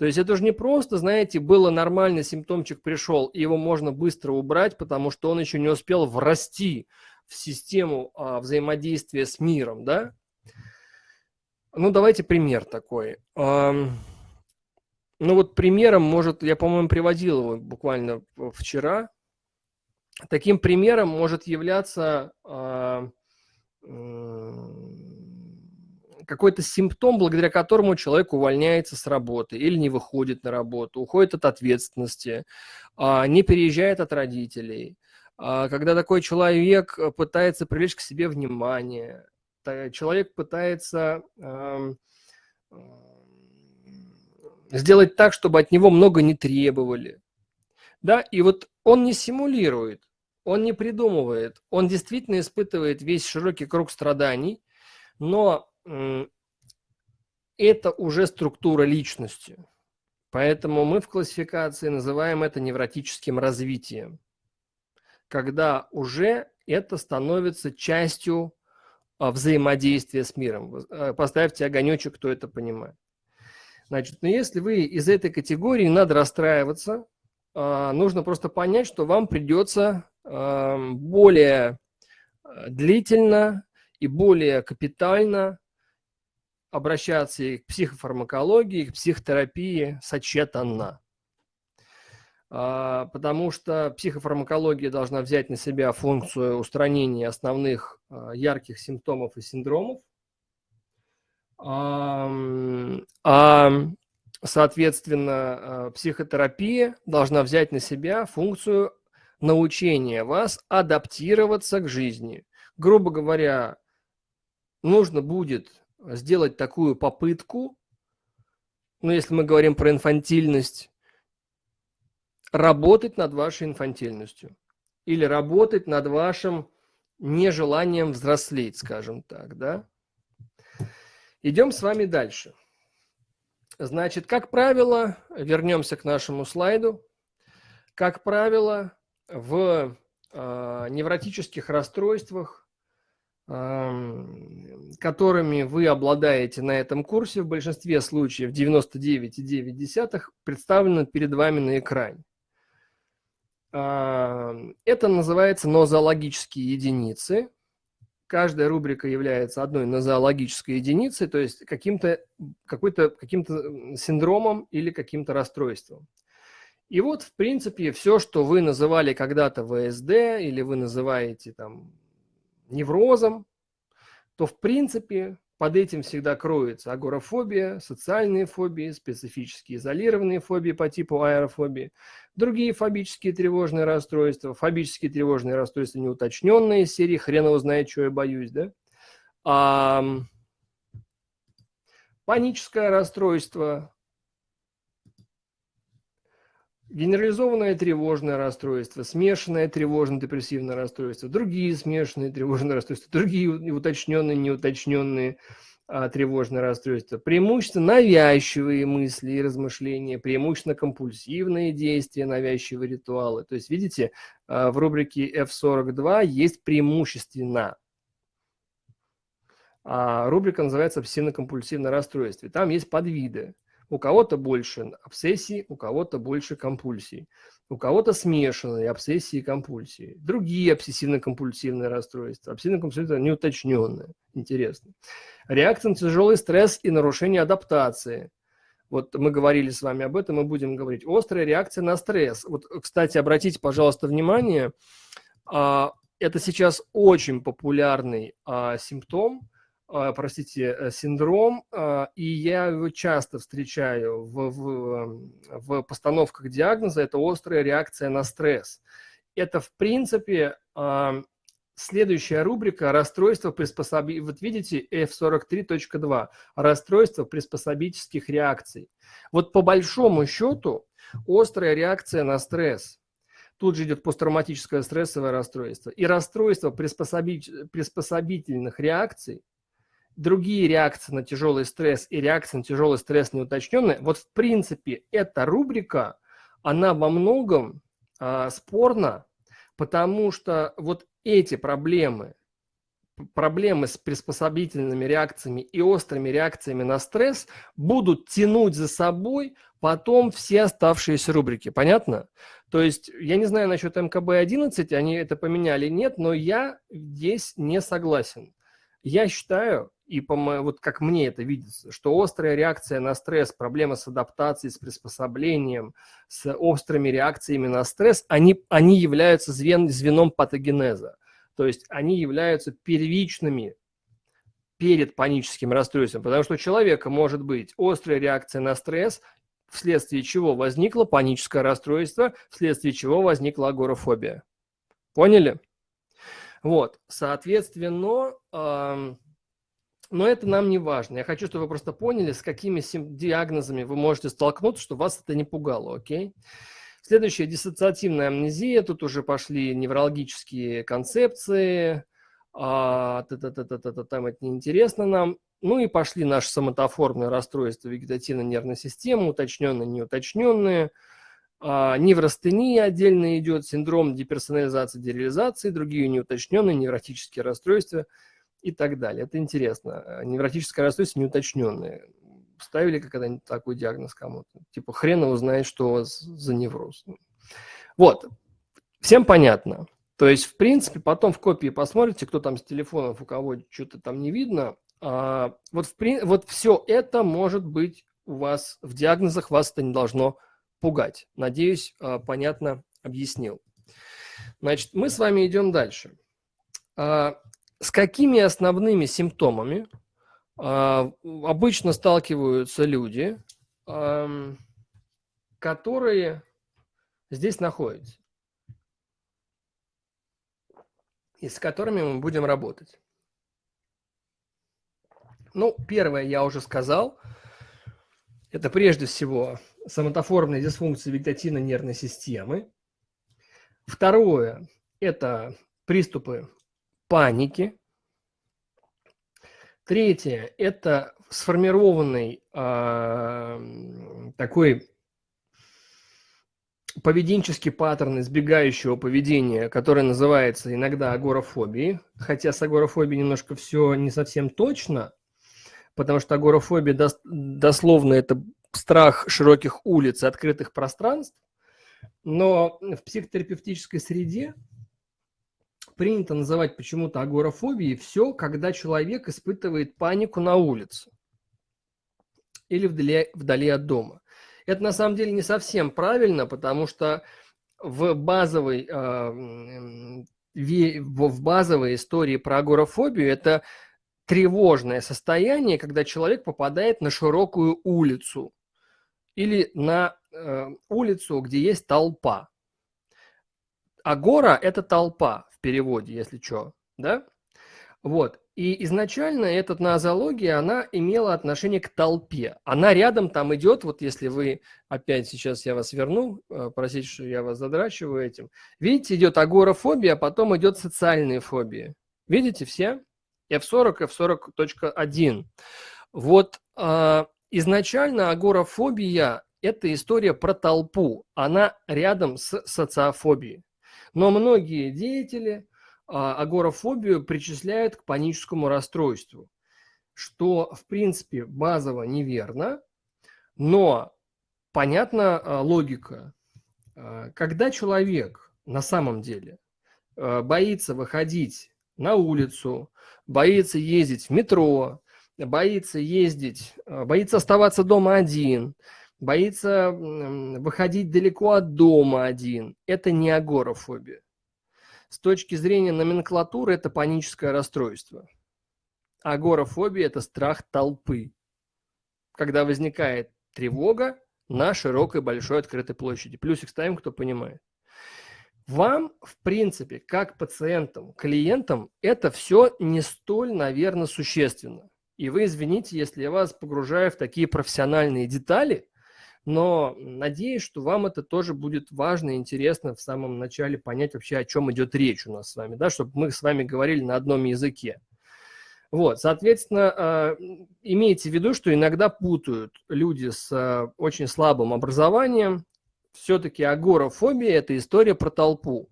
То есть это же не просто, знаете, было нормально, симптомчик пришел, и его можно быстро убрать, потому что он еще не успел врасти в систему а, взаимодействия с миром, да? Ну, давайте пример такой. А, ну, вот примером может, я, по-моему, приводил его буквально вчера. Таким примером может являться а, какой-то симптом, благодаря которому человек увольняется с работы или не выходит на работу, уходит от ответственности, а, не переезжает от родителей. А, когда такой человек пытается привлечь к себе внимание, человек пытается сделать так, чтобы от него много не требовали. Да, и вот он не симулирует, он не придумывает, он действительно испытывает весь широкий круг страданий, но это уже структура личности. Поэтому мы в классификации называем это невротическим развитием, когда уже это становится частью а, взаимодействия с миром. А, поставьте огонечек, кто это понимает. Значит, но если вы из этой категории, надо расстраиваться, а, нужно просто понять, что вам придется более длительно и более капитально обращаться и к психофармакологии, и к психотерапии сочетанно. Потому что психофармакология должна взять на себя функцию устранения основных ярких симптомов и синдромов, а, соответственно, а, психотерапия должна взять на себя функцию научения вас адаптироваться к жизни. Грубо говоря, нужно будет сделать такую попытку, ну, если мы говорим про инфантильность, работать над вашей инфантильностью или работать над вашим нежеланием взрослеть, скажем так, да? Идем с вами дальше. Значит, как правило, вернемся к нашему слайду. Как правило, в э, невротических расстройствах, которыми вы обладаете на этом курсе, в большинстве случаев 99,9 представлены перед вами на экране. Э, это называется нозологические единицы каждая рубрика является одной нозологической единицей, то есть каким-то какой-то каким-то синдромом или каким-то расстройством. И вот, в принципе, все, что вы называли когда-то ВСД или вы называете там неврозом, то, в принципе, под этим всегда кроется агорафобия, социальные фобии, специфические изолированные фобии по типу аэрофобии, другие фобические тревожные расстройства, фобические тревожные расстройства неуточненные из серии «Хрен его что я боюсь», да? А, паническое расстройство, генерализованное тревожное расстройство, смешанное тревожно-депрессивное расстройство, другие смешанные тревожные расстройства, другие уточненные, неуточненные а, тревожные расстройства, преимущественно навязчивые мысли и размышления, преимущественно компульсивные действия, навязчивые ритуалы. То есть, видите, а, в рубрике F42 есть преимущественно. А рубрика называется «Обсессивно-компульсивное расстройство». Там есть подвиды. У кого-то больше обсессий, у кого-то больше компульсий. У кого-то смешанные обсессии и компульсии. Другие обсессивно-компульсивные расстройства. Обсессивно-компульсивные неуточненные. Интересно. Реакция на тяжелый стресс и нарушение адаптации. Вот мы говорили с вами об этом, мы будем говорить. Острая реакция на стресс. Вот, кстати, обратите, пожалуйста, внимание, а, это сейчас очень популярный а, симптом – простите, э, синдром, а, и я его часто встречаю в, в, в постановках диагноза, это острая реакция на стресс. Это, в принципе, а, следующая рубрика «Расстройство приспособи...» Вот видите, F43.2 «Расстройство приспособительских реакций». Вот по большому счету острая реакция на стресс. Тут же идет посттравматическое стрессовое расстройство. И расстройство приспособи... приспособительных реакций другие реакции на тяжелый стресс и реакции на тяжелый стресс неуточненные, вот в принципе эта рубрика, она во многом э, спорна, потому что вот эти проблемы проблемы с приспособительными реакциями и острыми реакциями на стресс будут тянуть за собой потом все оставшиеся рубрики. Понятно? То есть я не знаю насчет МКБ-11, они это поменяли, нет, но я здесь не согласен. Я считаю, и по вот как мне это видится, что острая реакция на стресс, проблема с адаптацией, с приспособлением, с острыми реакциями на стресс, они, они являются звен, звеном патогенеза. То есть они являются первичными перед паническим расстройством, потому что у человека может быть острая реакция на стресс, вследствие чего возникло паническое расстройство, вследствие чего возникла агорафобия. Поняли? Вот, соответственно, э, но это нам не важно. Я хочу, чтобы вы просто поняли, с какими диагнозами вы можете столкнуться, чтобы вас это не пугало, окей? Следующая диссоциативная амнезия. Тут уже пошли неврологические концепции. А, та -та -та -та -та -та, там это неинтересно нам. Ну и пошли наши соматоформные расстройства вегетативной нервной системы, уточненные, неуточненные. А, неврастения отдельно идет, синдром деперсонализации, дереализации, другие неуточненные, невротические расстройства и так далее. Это интересно. А, невротическое расстройство неуточненное ставили когда-нибудь такой диагноз кому-то? Типа хрен его знает, что у вас за невроз. Вот, всем понятно. То есть, в принципе, потом в копии посмотрите, кто там с телефонов, у кого что-то там не видно. А, вот, в, вот все это может быть у вас в диагнозах, вас это не должно пугать. Надеюсь, а, понятно объяснил. Значит, мы с вами идем дальше. А, с какими основными симптомами а, обычно сталкиваются люди, которые здесь находятся и с которыми мы будем работать. Ну, первое я уже сказал. Это прежде всего соматоформные дисфункции вегетативной нервной системы. Второе – это приступы паники. Третье – это сформированный э, такой поведенческий паттерн избегающего поведения, который называется иногда агорафобией, хотя с агорафобией немножко все не совсем точно, потому что агорафобия дос, дословно это страх широких улиц и открытых пространств, но в психотерапевтической среде принято называть почему-то агорафобией все, когда человек испытывает панику на улице или вдали, вдали от дома. Это на самом деле не совсем правильно, потому что в базовой, э, в базовой истории про агорафобию это тревожное состояние, когда человек попадает на широкую улицу или на э, улицу, где есть толпа. Агора – это толпа переводе, если что, да? Вот. И изначально эта нозология, она имела отношение к толпе. Она рядом там идет, вот если вы, опять сейчас я вас верну, э, простите, что я вас задрачиваю этим. Видите, идет агорафобия, а потом идет социальные фобии. Видите все? F40, F40.1. Вот э, изначально агорафобия – это история про толпу. Она рядом с социофобией. Но многие деятели а, агорафобию причисляют к паническому расстройству, что, в принципе, базово неверно, но понятна а, логика. А, когда человек на самом деле боится выходить на улицу, боится ездить в метро, боится ездить, боится оставаться дома один, боится выходить далеко от дома один. Это не агорафобия. С точки зрения номенклатуры это паническое расстройство. Агорафобия – это страх толпы. Когда возникает тревога на широкой большой открытой площади. Плюсик ставим, кто понимает. Вам, в принципе, как пациентам, клиентам, это все не столь, наверное, существенно. И вы извините, если я вас погружаю в такие профессиональные детали, но надеюсь, что вам это тоже будет важно и интересно в самом начале понять вообще, о чем идет речь у нас с вами, да, чтобы мы с вами говорили на одном языке. Вот, соответственно, а, имейте в виду, что иногда путают люди с а, очень слабым образованием. Все-таки агорафобия – это история про толпу,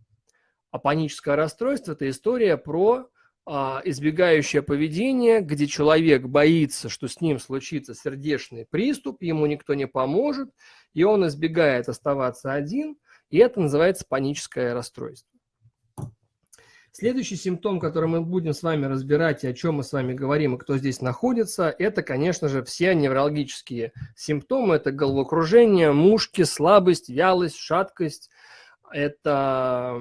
а паническое расстройство – это история про избегающее поведение, где человек боится, что с ним случится сердечный приступ, ему никто не поможет, и он избегает оставаться один, и это называется паническое расстройство. Следующий симптом, который мы будем с вами разбирать, и о чем мы с вами говорим, и кто здесь находится, это, конечно же, все неврологические симптомы. Это головокружение, мушки, слабость, вялость, шаткость, это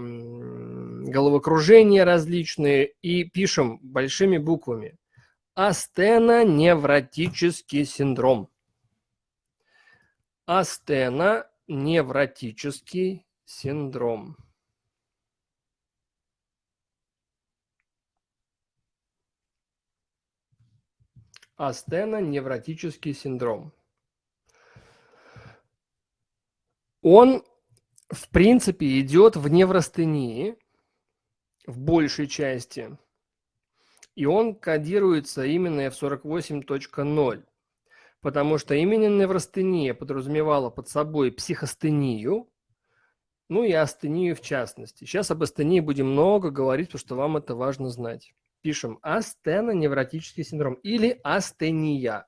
головокружения различные. И пишем большими буквами. Астеноневротический синдром. Астеноневротический синдром. астеноневротический синдром. Он, в принципе, идет в неврастении в большей части, и он кодируется именно в 48.0, потому что именно неврастения подразумевала под собой психостению, ну и астению в частности. Сейчас об астении будем много говорить, потому что вам это важно знать пишем астеноневротический синдром или астения.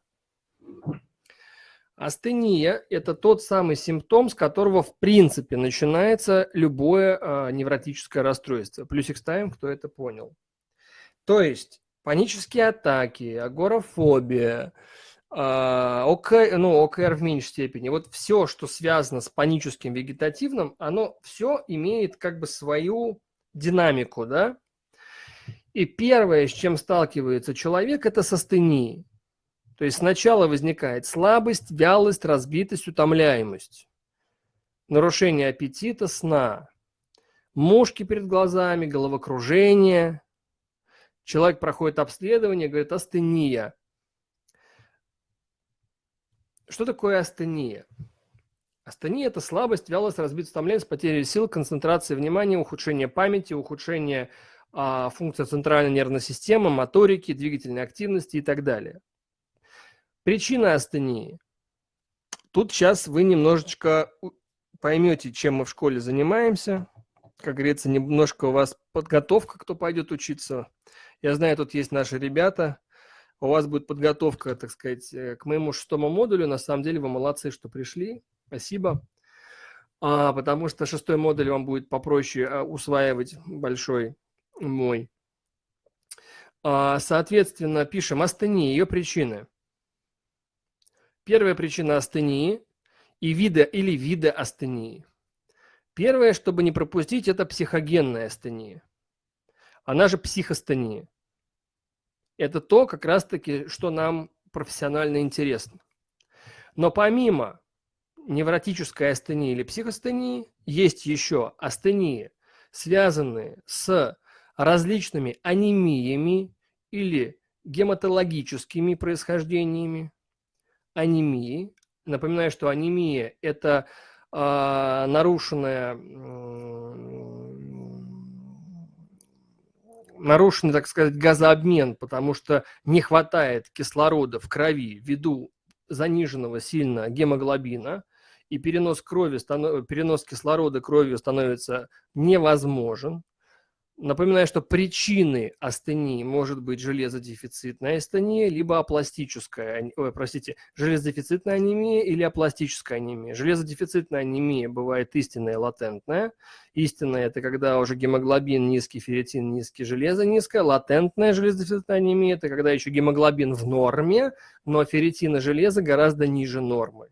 Астения – это тот самый симптом, с которого в принципе начинается любое э, невротическое расстройство. Плюсик ставим, кто это понял. То есть панические атаки, агорафобия, э, ОК, ну, ОКР в меньшей степени. Вот все, что связано с паническим вегетативным, оно все имеет как бы свою динамику, да? И первое, с чем сталкивается человек, это с астенией. То есть сначала возникает слабость, вялость, разбитость, утомляемость, нарушение аппетита, сна, мушки перед глазами, головокружение. Человек проходит обследование, говорит астения. Что такое астения? Астения – это слабость, вялость, разбитость, утомляемость, потеря сил, концентрация внимания, ухудшение памяти, ухудшение а, функция центральной нервной системы, моторики, двигательной активности и так далее. Причина астении. Тут сейчас вы немножечко поймете, чем мы в школе занимаемся. Как говорится, немножко у вас подготовка, кто пойдет учиться. Я знаю, тут есть наши ребята. У вас будет подготовка, так сказать, э, к моему шестому модулю. На самом деле вы молодцы, что пришли. Спасибо. А, потому что шестой модуль вам будет попроще а, усваивать большой мой. А, соответственно, пишем астении, ее причины. Первая причина астении и вида или вида астении. Первое, чтобы не пропустить, это психогенная астения. Она же психостения. Это то, как раз-таки, что нам профессионально интересно. Но помимо невротической астении или психостении, есть еще астении, связанные с различными анемиями или гематологическими происхождениями. Анемии. Напоминаю, что анемия – это э, нарушенная, э, нарушенный, так сказать, газообмен, потому что не хватает кислорода в крови ввиду заниженного сильно гемоглобина, и перенос, крови, перенос кислорода кровью становится невозможен. Напоминаю, что причины астении может быть железодефицитная астения, либо апластическая, ой, простите, железодефицитная анемия или апластическая анемия. Железодефицитная анемия бывает истинная латентная. Истинная – это когда уже гемоглобин низкий, ферритин низкий, железо низкое. Латентная железодефицитная анемия – это когда еще гемоглобин в норме, но ферритин и железо гораздо ниже нормы.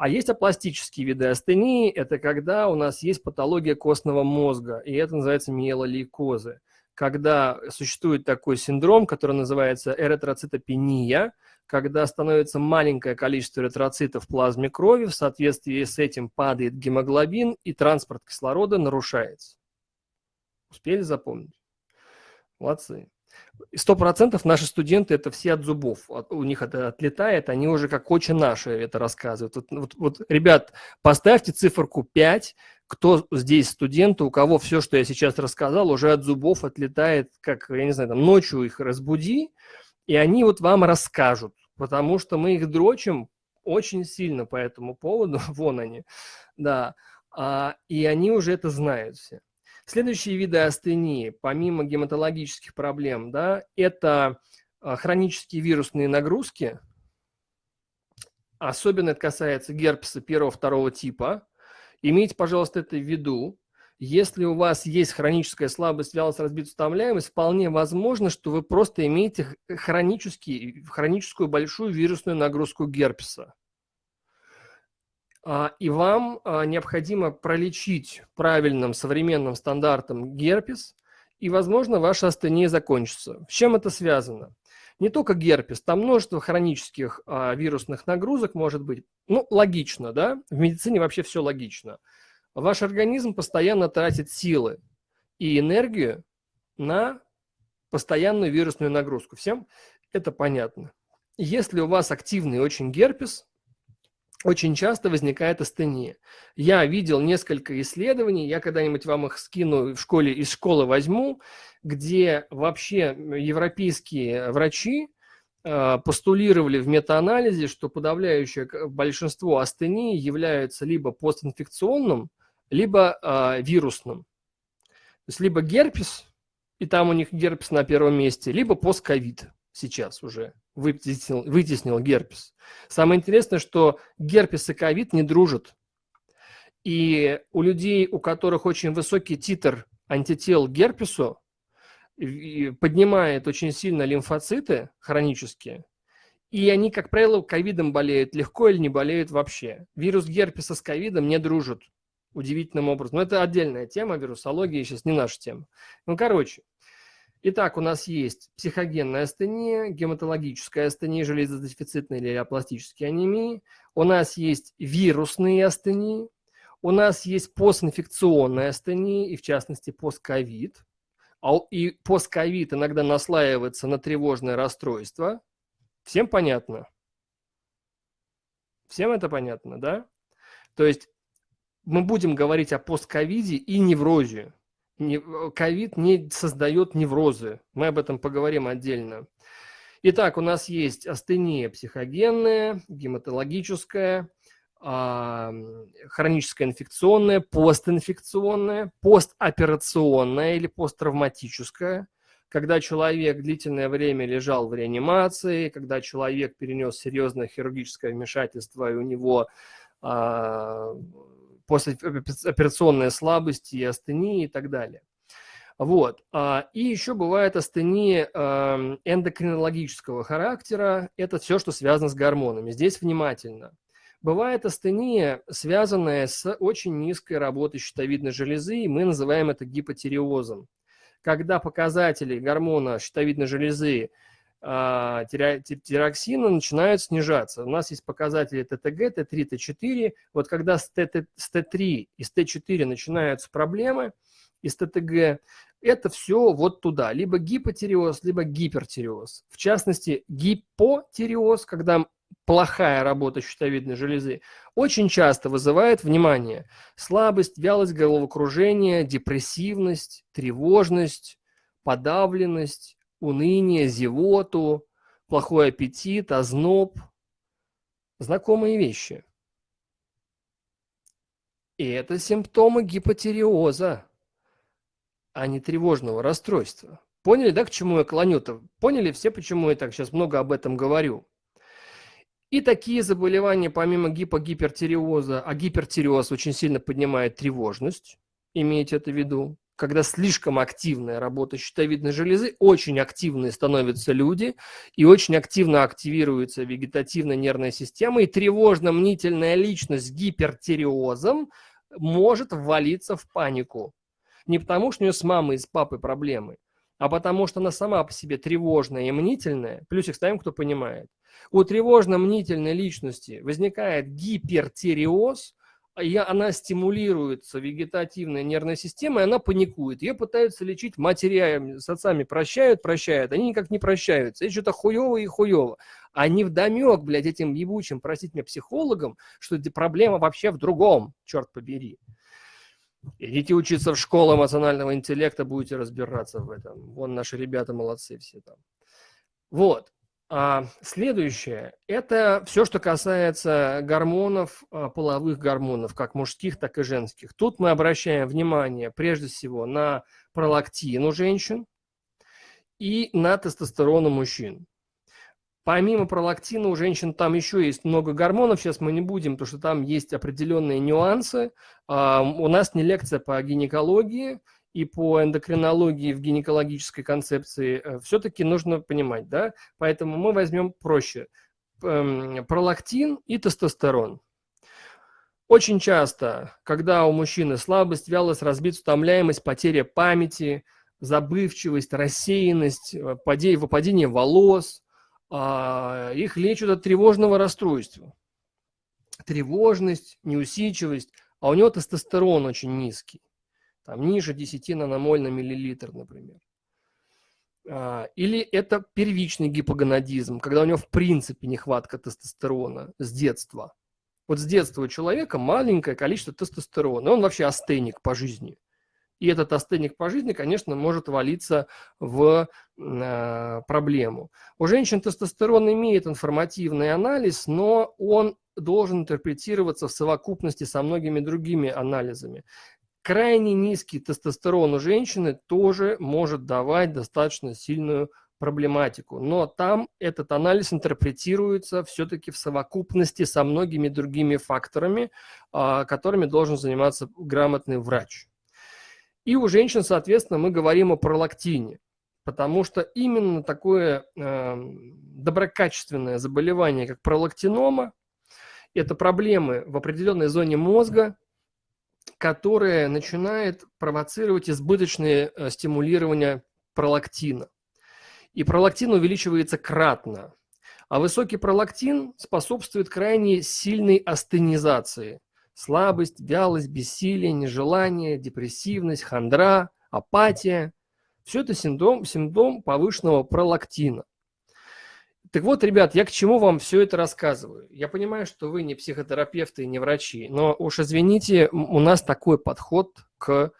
А есть апластические виды астении, это когда у нас есть патология костного мозга, и это называется миелолейкозы. Когда существует такой синдром, который называется эритроцитопения, когда становится маленькое количество эритроцитов в плазме крови, в соответствии с этим падает гемоглобин, и транспорт кислорода нарушается. Успели запомнить? Молодцы. Сто процентов наши студенты это все от зубов. У них это отлетает, они уже как очень наши это рассказывают. Вот, вот, вот, ребят, поставьте циферку 5, кто здесь студенты, у кого все, что я сейчас рассказал, уже от зубов отлетает, как, я не знаю, там, ночью их разбуди, и они вот вам расскажут, потому что мы их дрочим очень сильно по этому поводу, вон они, да, а, и они уже это знают все. Следующие виды астении, помимо гематологических проблем, да, это а, хронические вирусные нагрузки. Особенно это касается герпеса первого-второго типа. Имейте, пожалуйста, это в виду. Если у вас есть хроническая слабость, вялость, разбитая утомляемость, вполне возможно, что вы просто имеете хронический, хроническую большую вирусную нагрузку герпеса. А, и вам а, необходимо пролечить правильным современным стандартом герпес, и, возможно, ваша астения закончится. С чем это связано? Не только герпес, там множество хронических а, вирусных нагрузок может быть. Ну, логично, да? В медицине вообще все логично – Ваш организм постоянно тратит силы и энергию на постоянную вирусную нагрузку. Всем это понятно. Если у вас активный очень герпес, очень часто возникает астения. Я видел несколько исследований, я когда-нибудь вам их скину в школе, из школы возьму, где вообще европейские врачи э, постулировали в метаанализе, что подавляющее большинство астении являются либо постинфекционным, либо э, вирусным. То есть либо герпес, и там у них герпес на первом месте, либо постковид сейчас уже вытеснил, вытеснил герпес. Самое интересное, что герпес и ковид не дружат. И у людей, у которых очень высокий титр антител к герпесу, поднимает очень сильно лимфоциты хронические, и они, как правило, ковидом болеют легко или не болеют вообще. Вирус герпеса с ковидом не дружат удивительным образом. Но это отдельная тема, вирусология сейчас не наша тема. Ну, короче. Итак, у нас есть психогенная астения, гематологическая астения, железодефицитная или апластические анемии. У нас есть вирусные астении. У нас есть постинфекционная астения, и в частности постковид. А и постковид иногда наслаивается на тревожное расстройство. Всем понятно? Всем это понятно, да? То есть мы будем говорить о постковиде и неврозе. Ковид не создает неврозы. Мы об этом поговорим отдельно. Итак, у нас есть астения психогенная, гематологическая, а, хроническая инфекционная, постинфекционная, постоперационная или посттравматическая, когда человек длительное время лежал в реанимации, когда человек перенес серьезное хирургическое вмешательство, и у него а, послеоперационная слабость и астения и так далее. Вот. А, и еще бывает астения эндокринологического характера. Это все, что связано с гормонами. Здесь внимательно. Бывает астения, связанная с очень низкой работой щитовидной железы, и мы называем это гипотиреозом. Когда показатели гормона щитовидной железы тироксина начинают снижаться. У нас есть показатели ТТГ, Т3, Т4. Вот когда с, Т, с Т3 и с Т4 начинаются проблемы, и с ТТГ, это все вот туда. Либо гипотиреоз, либо гипертиреоз. В частности, гипотиреоз, когда плохая работа щитовидной железы, очень часто вызывает, внимание, слабость, вялость головокружение, депрессивность, тревожность, подавленность, уныние, зевоту, плохой аппетит, озноб. Знакомые вещи. И это симптомы гипотериоза, а не тревожного расстройства. Поняли, да, к чему я клоню-то? Поняли все, почему я так сейчас много об этом говорю? И такие заболевания, помимо гипогипертериоза, а гипертиреоз очень сильно поднимает тревожность, имейте это в виду, когда слишком активная работа щитовидной железы, очень активные становятся люди, и очень активно активируется вегетативная нервная система, и тревожно-мнительная личность с гипертиреозом может ввалиться в панику. Не потому, что у нее с мамой и с папой проблемы, а потому что она сама по себе тревожная и мнительная, плюсик ставим, кто понимает. У тревожно-мнительной личности возникает гипертиреоз, и она стимулируется вегетативной нервной системой, она паникует. Ее пытаются лечить матерями, с отцами прощают, прощают, они никак не прощаются. Это что-то хуево и хуево. Они вдомек, блядь, этим ебучим, простите меня, психологам, что проблема вообще в другом, черт побери. Идите учиться в школу эмоционального интеллекта, будете разбираться в этом. Вон наши ребята молодцы все там. Вот. А следующее – это все, что касается гормонов, а, половых гормонов, как мужских, так и женских. Тут мы обращаем внимание прежде всего на пролактин у женщин и на тестостерон у мужчин. Помимо пролактина у женщин там еще есть много гормонов, сейчас мы не будем, потому что там есть определенные нюансы. А, у нас не лекция по гинекологии, и по эндокринологии в гинекологической концепции э, все-таки нужно понимать, да? Поэтому мы возьмем проще. Эм, пролактин и тестостерон. Очень часто, когда у мужчины слабость, вялость, разбитость, утомляемость, потеря памяти, забывчивость, рассеянность, э, выпадение волос, а, их лечат от тревожного расстройства. Тревожность, неусидчивость, а у него тестостерон очень низкий там, ниже 10 наномоль на миллилитр, например. А, или это первичный гипогонадизм, когда у него в принципе нехватка тестостерона с детства. Вот с детства у человека маленькое количество тестостерона, он вообще астеник по жизни. И этот астеник по жизни, конечно, может валиться в э, проблему. У женщин тестостерон имеет информативный анализ, но он должен интерпретироваться в совокупности со многими другими анализами. Крайне низкий тестостерон у женщины тоже может давать достаточно сильную проблематику. Но там этот анализ интерпретируется все-таки в совокупности со многими другими факторами, а, которыми должен заниматься грамотный врач. И у женщин, соответственно, мы говорим о пролактине, потому что именно такое э, доброкачественное заболевание, как пролактинома, это проблемы в определенной зоне мозга, которое начинает провоцировать избыточное э, стимулирование пролактина. И пролактин увеличивается кратно. А высокий пролактин способствует крайне сильной астенизации. Слабость, вялость, бессилие, нежелание, депрессивность, хандра, апатия. Все это симптом, симптом повышенного пролактина. Так вот, ребят, я к чему вам все это рассказываю? Я понимаю, что вы не психотерапевты и не врачи, но уж извините, у нас такой подход к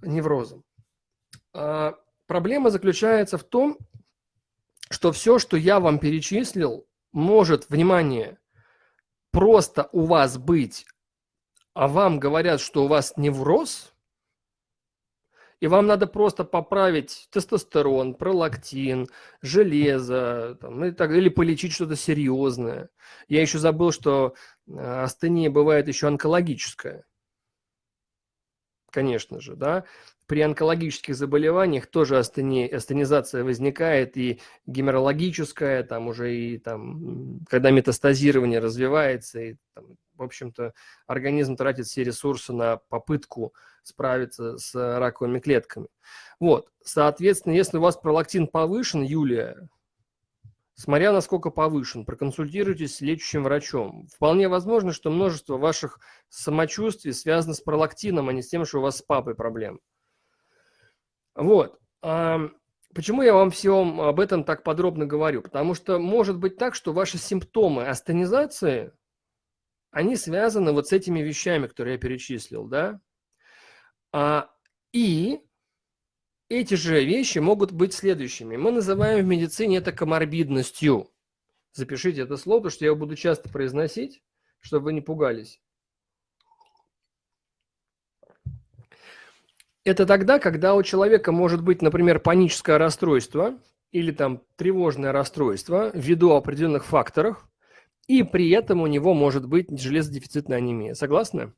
неврозам. А, проблема заключается в том, что все, что я вам перечислил, может, внимание, просто у вас быть, а вам говорят, что у вас невроз – и вам надо просто поправить тестостерон, пролактин, железо, там, и так, или полечить что-то серьезное. Я еще забыл, что э, астения бывает еще онкологическая. Конечно же, да. При онкологических заболеваниях тоже астени, астенизация возникает, и геморрологическая, там уже и там, когда метастазирование развивается, и там, в общем-то, организм тратит все ресурсы на попытку справиться с раковыми клетками. Вот, соответственно, если у вас пролактин повышен, Юлия, смотря насколько повышен, проконсультируйтесь с лечащим врачом. Вполне возможно, что множество ваших самочувствий связано с пролактином, а не с тем, что у вас с папой проблем. Вот. Почему я вам всем об этом так подробно говорю? Потому что может быть так, что ваши симптомы астенизации, они связаны вот с этими вещами, которые я перечислил, да? А, и эти же вещи могут быть следующими. Мы называем в медицине это коморбидностью. Запишите это слово, потому что я его буду часто произносить, чтобы вы не пугались. Это тогда, когда у человека может быть, например, паническое расстройство или там тревожное расстройство ввиду определенных факторов, и при этом у него может быть железодефицитная анемия. Согласны?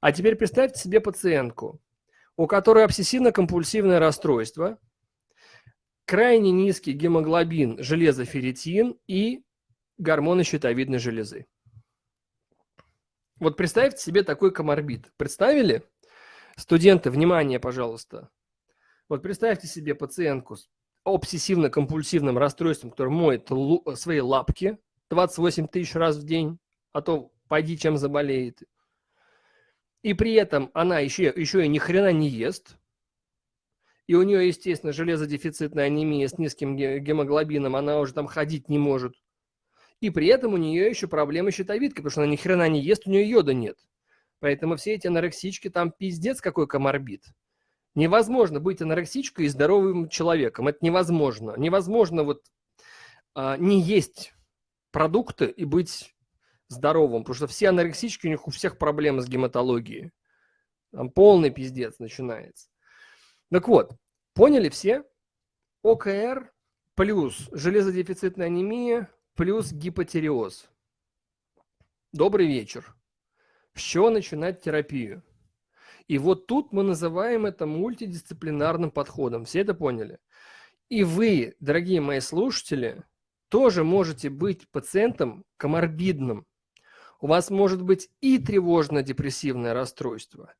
А теперь представьте себе пациентку, у которой обсессивно-компульсивное расстройство, крайне низкий гемоглобин, железоферритин и гормоны щитовидной железы. Вот представьте себе такой коморбид. Представили? Студенты, внимание, пожалуйста. Вот представьте себе пациентку с обсессивно-компульсивным расстройством, который моет свои лапки 28 тысяч раз в день, а то пойди чем заболеет и при этом она еще, еще и ни хрена не ест, и у нее, естественно, железодефицитная анемия с низким гемоглобином, она уже там ходить не может. И при этом у нее еще проблемы с щитовидкой, потому что она ни хрена не ест, у нее йода нет. Поэтому все эти анорексички там пиздец какой коморбит. Невозможно быть анорексичкой и здоровым человеком. Это невозможно. Невозможно вот а, не есть продукты и быть здоровым, потому что все анорексички, у них у всех проблемы с гематологией. Там полный пиздец начинается. Так вот, поняли все? ОКР плюс железодефицитная анемия плюс гипотереоз. Добрый вечер. С чего начинать терапию? И вот тут мы называем это мультидисциплинарным подходом. Все это поняли? И вы, дорогие мои слушатели, тоже можете быть пациентом коморбидным. У вас может быть и тревожно-депрессивное расстройство,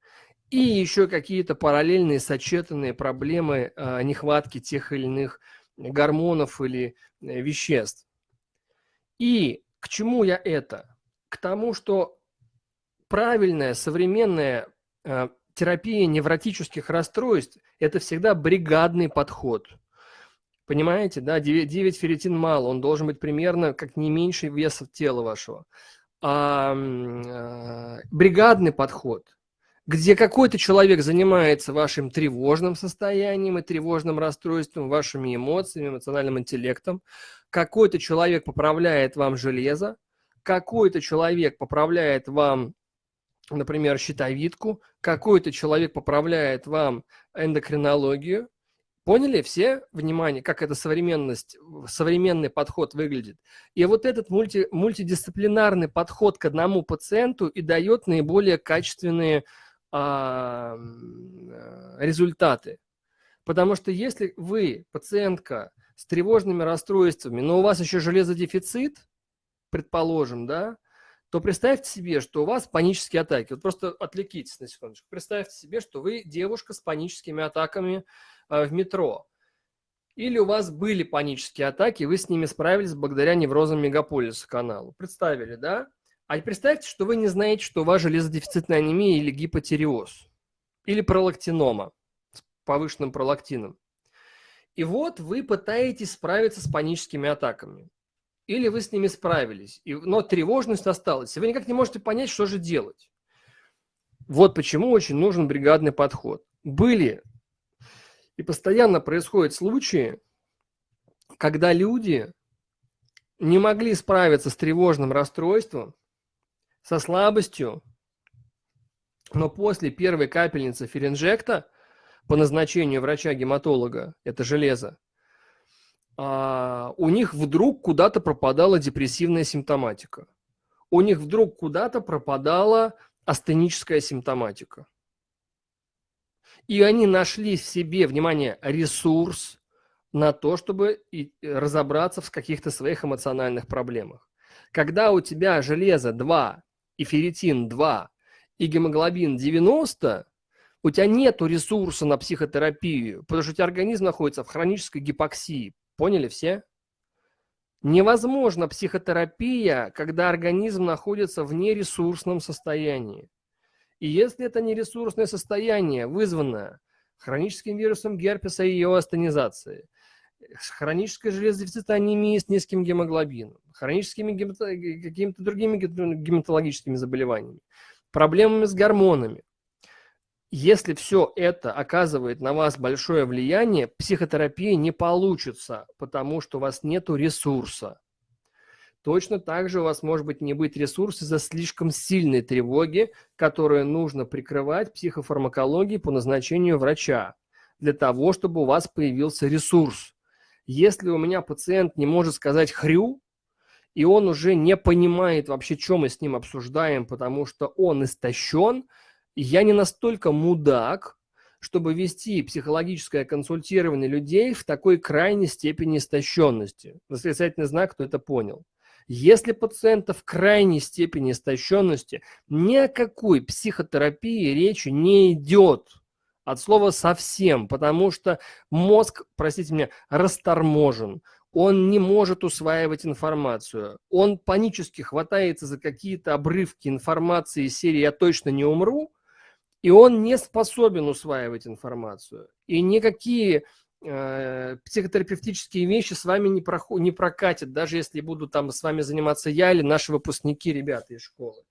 и еще какие-то параллельные сочетанные проблемы э, нехватки тех или иных гормонов или э, веществ. И к чему я это? К тому, что правильная современная э, терапия невротических расстройств – это всегда бригадный подход. Понимаете, да, 9, 9 ферритин мало, он должен быть примерно как не меньше веса тела вашего. А, а, бригадный подход, где какой-то человек занимается вашим тревожным состоянием и тревожным расстройством, вашими эмоциями, эмоциональным интеллектом, какой-то человек поправляет вам железо, какой-то человек поправляет вам например, щитовидку, какой-то человек поправляет вам эндокринологию. Поняли все, внимание, как эта современность, современный подход выглядит? И вот этот мульти, мультидисциплинарный подход к одному пациенту и дает наиболее качественные а, результаты. Потому что если вы, пациентка с тревожными расстройствами, но у вас еще железодефицит, предположим, да, то представьте себе, что у вас панические атаки. Вот просто отвлекитесь на секундочку. Представьте себе, что вы девушка с паническими атаками в метро. Или у вас были панические атаки, вы с ними справились благодаря неврозам мегаполиса каналу. Представили, да? А представьте, что вы не знаете, что у вас железодефицитная анемия или гипотереоз. Или пролактинома с повышенным пролактином. И вот вы пытаетесь справиться с паническими атаками или вы с ними справились, и, но тревожность осталась, и вы никак не можете понять, что же делать. Вот почему очень нужен бригадный подход. Были и постоянно происходят случаи, когда люди не могли справиться с тревожным расстройством, со слабостью, но после первой капельницы феринжекта по назначению врача-гематолога, это железо, а, у них вдруг куда-то пропадала депрессивная симптоматика. У них вдруг куда-то пропадала астеническая симптоматика. И они нашли в себе, внимание, ресурс на то, чтобы разобраться в каких-то своих эмоциональных проблемах. Когда у тебя железо 2 и ферритин 2 и гемоглобин 90, у тебя нет ресурса на психотерапию, потому что у тебя организм находится в хронической гипоксии, Поняли все? Невозможна психотерапия, когда организм находится в нересурсном состоянии. И если это нересурсное состояние, вызванное хроническим вирусом герпеса и его астенизацией, хронической железодефицитной анемией с низким гемоглобином, хроническими какими-то другими гематологическими заболеваниями, проблемами с гормонами, если все это оказывает на вас большое влияние, психотерапия не получится, потому что у вас нет ресурса. Точно так же у вас может быть не быть ресурса за слишком сильной тревоги, которую нужно прикрывать психофармакологией по назначению врача, для того, чтобы у вас появился ресурс. Если у меня пациент не может сказать «хрю», и он уже не понимает вообще, что мы с ним обсуждаем, потому что он истощен – я не настолько мудак, чтобы вести психологическое консультирование людей в такой крайней степени истощенности. Восклицательный знак, кто это понял. Если пациента в крайней степени истощенности, ни о какой психотерапии речи не идет. От слова совсем, потому что мозг, простите меня, расторможен. Он не может усваивать информацию. Он панически хватается за какие-то обрывки информации из серии «Я точно не умру», и он не способен усваивать информацию. И никакие психотерапевтические вещи с вами не, проход, не прокатят, даже если буду там с вами заниматься я или наши выпускники, ребята из школы.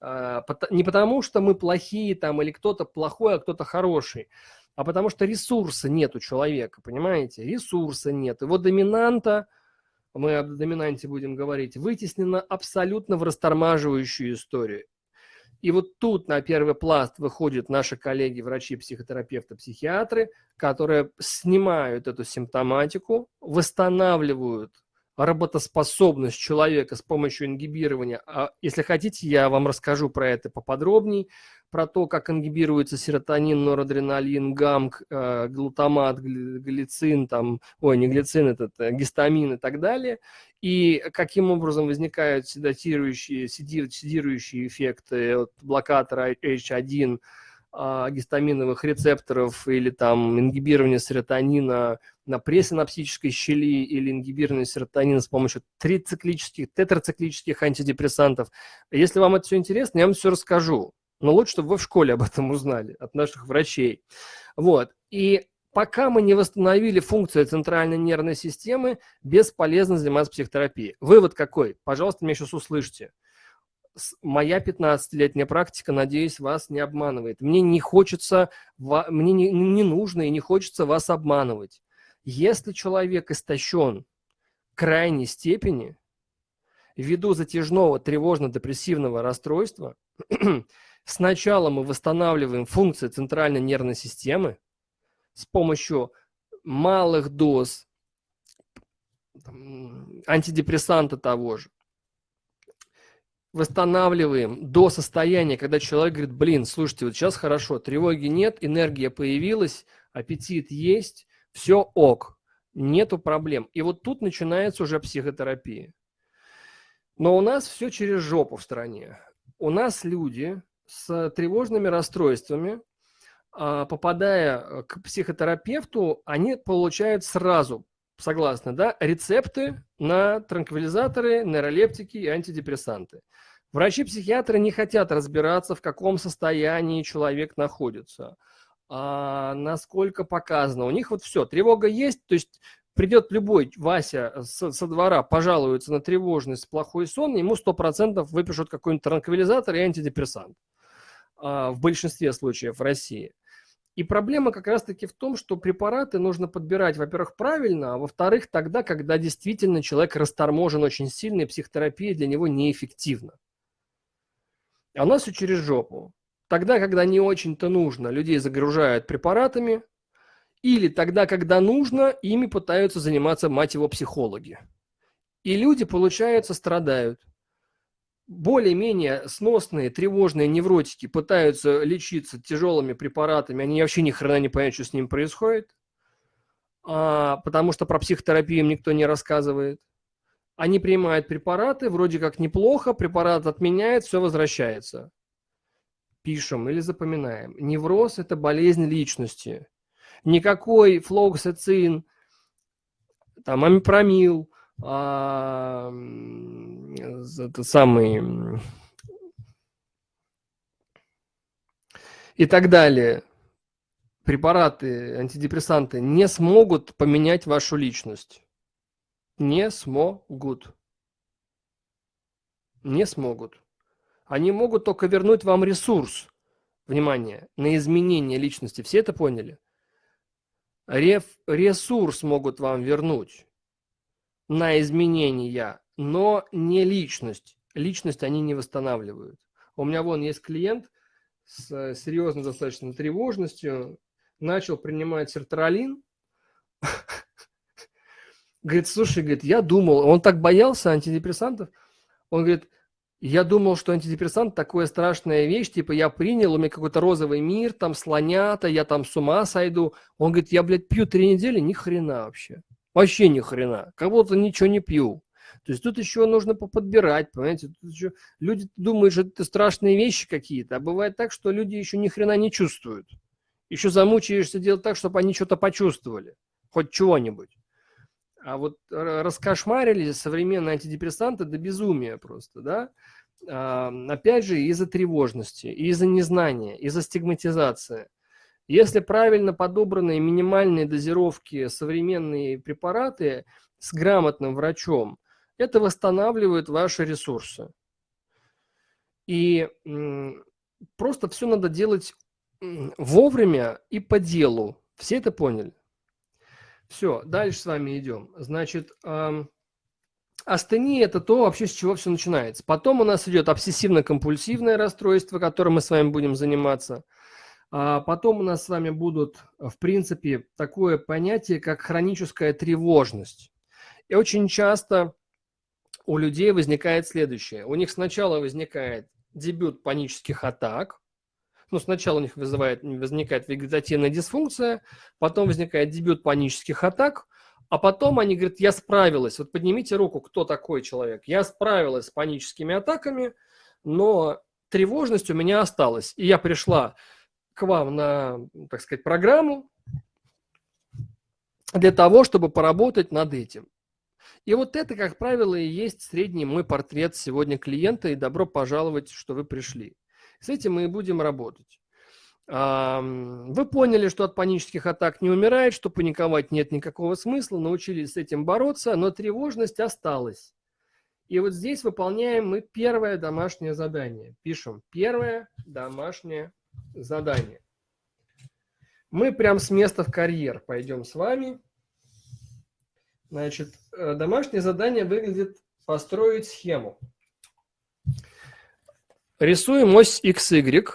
Э, не потому, что мы плохие там или кто-то плохой, а кто-то хороший, а потому что ресурса нет у человека, понимаете? Ресурса нет. Его доминанта мы об доминанте будем говорить, вытеснено абсолютно в растормаживающую историю. И вот тут на первый пласт выходят наши коллеги, врачи, психотерапевты, психиатры, которые снимают эту симптоматику, восстанавливают работоспособность человека с помощью ингибирования. А если хотите, я вам расскажу про это поподробнее, про то, как ингибируется серотонин, норадреналин, гамк, э, глутамат, глицин, там, ой, не глицин, этот, э, гистамин и так далее, и каким образом возникают седатирующие, седирующие эффекты от блокатора H1, а, гистаминовых рецепторов или там ингибирование серотонина на пресинапсической щели или ингибирование серотонина с помощью трициклических, тетрациклических антидепрессантов. Если вам это все интересно, я вам все расскажу. Но лучше, чтобы вы в школе об этом узнали от наших врачей. Вот. И пока мы не восстановили функцию центральной нервной системы, бесполезно заниматься психотерапией. Вывод какой? Пожалуйста, меня сейчас услышьте моя 15-летняя практика, надеюсь, вас не обманывает. Мне не хочется, мне не, не нужно и не хочется вас обманывать. Если человек истощен крайней степени, ввиду затяжного тревожно-депрессивного расстройства, сначала мы восстанавливаем функции центральной нервной системы с помощью малых доз антидепрессанта того же, восстанавливаем до состояния, когда человек говорит, блин, слушайте, вот сейчас хорошо, тревоги нет, энергия появилась, аппетит есть, все ок, нету проблем. И вот тут начинается уже психотерапия. Но у нас все через жопу в стране. У нас люди с тревожными расстройствами, а, попадая к психотерапевту, они получают сразу, согласны, да, рецепты на транквилизаторы, нейролептики и антидепрессанты. Врачи-психиатры не хотят разбираться, в каком состоянии человек находится, а, насколько показано. У них вот все, тревога есть, то есть придет любой Вася со, двора, пожалуется на тревожность, плохой сон, ему 100% выпишут какой-нибудь транквилизатор и антидепрессант а, в большинстве случаев в России. И проблема как раз-таки в том, что препараты нужно подбирать, во-первых, правильно, а во-вторых, тогда, когда действительно человек расторможен очень сильно, и психотерапия для него неэффективна. А у нас все через жопу. Тогда, когда не очень-то нужно, людей загружают препаратами, или тогда, когда нужно, ими пытаются заниматься, мать его, психологи. И люди, получается, страдают. Более-менее сносные, тревожные невротики пытаются лечиться тяжелыми препаратами, они вообще ни хрена не понимают, что с ним происходит, а, потому что про психотерапию им никто не рассказывает. Они принимают препараты, вроде как неплохо, препарат отменяет, все возвращается. Пишем или запоминаем. Невроз – это болезнь личности. Никакой флоксацин, там, амипромил, а, это самый и так далее, препараты, антидепрессанты не смогут поменять вашу личность не смогут. Не смогут. Они могут только вернуть вам ресурс, внимание, на изменение личности. Все это поняли? Реф, ресурс могут вам вернуть на изменения, но не личность. Личность они не восстанавливают. У меня вон есть клиент с серьезной достаточно тревожностью, начал принимать сертралин, Говорит, слушай, говорит, я думал, он так боялся антидепрессантов, он говорит, я думал, что антидепрессант такая страшная вещь, типа я принял, у меня какой-то розовый мир, там слонята, я там с ума сойду. Он говорит, я, блядь, пью три недели, ни хрена вообще. Вообще ни хрена. Как будто ничего не пью. То есть тут еще нужно поподбирать, понимаете? Тут еще люди думают, что это страшные вещи какие-то, а бывает так, что люди еще ни хрена не чувствуют. Еще замучаешься делать так, чтобы они что-то почувствовали. Хоть чего-нибудь. А вот раскошмарили современные антидепрессанты до безумия просто, да? А, опять же, из-за тревожности, из-за незнания, из-за стигматизации. Если правильно подобранные минимальные дозировки, современные препараты с грамотным врачом, это восстанавливает ваши ресурсы. И просто все надо делать вовремя и по делу. Все это поняли? Все, дальше с вами идем. Значит, эм, астения – это то вообще, с чего все начинается. Потом у нас идет обсессивно-компульсивное расстройство, которым мы с вами будем заниматься. А потом у нас с вами будут, в принципе, такое понятие, как хроническая тревожность. И очень часто у людей возникает следующее. У них сначала возникает дебют панических атак, ну, сначала у них вызывает, возникает вегетативная дисфункция, потом возникает дебют панических атак, а потом они говорят, я справилась. Вот поднимите руку, кто такой человек. Я справилась с паническими атаками, но тревожность у меня осталась. И я пришла к вам на, так сказать, программу для того, чтобы поработать над этим. И вот это, как правило, и есть средний мой портрет сегодня клиента, и добро пожаловать, что вы пришли. С этим мы и будем работать. Вы поняли, что от панических атак не умирает, что паниковать нет никакого смысла, научились с этим бороться, но тревожность осталась. И вот здесь выполняем мы первое домашнее задание. Пишем первое домашнее задание. Мы прям с места в карьер пойдем с вами. Значит, э, домашнее задание выглядит построить схему. Рисуем ось XY.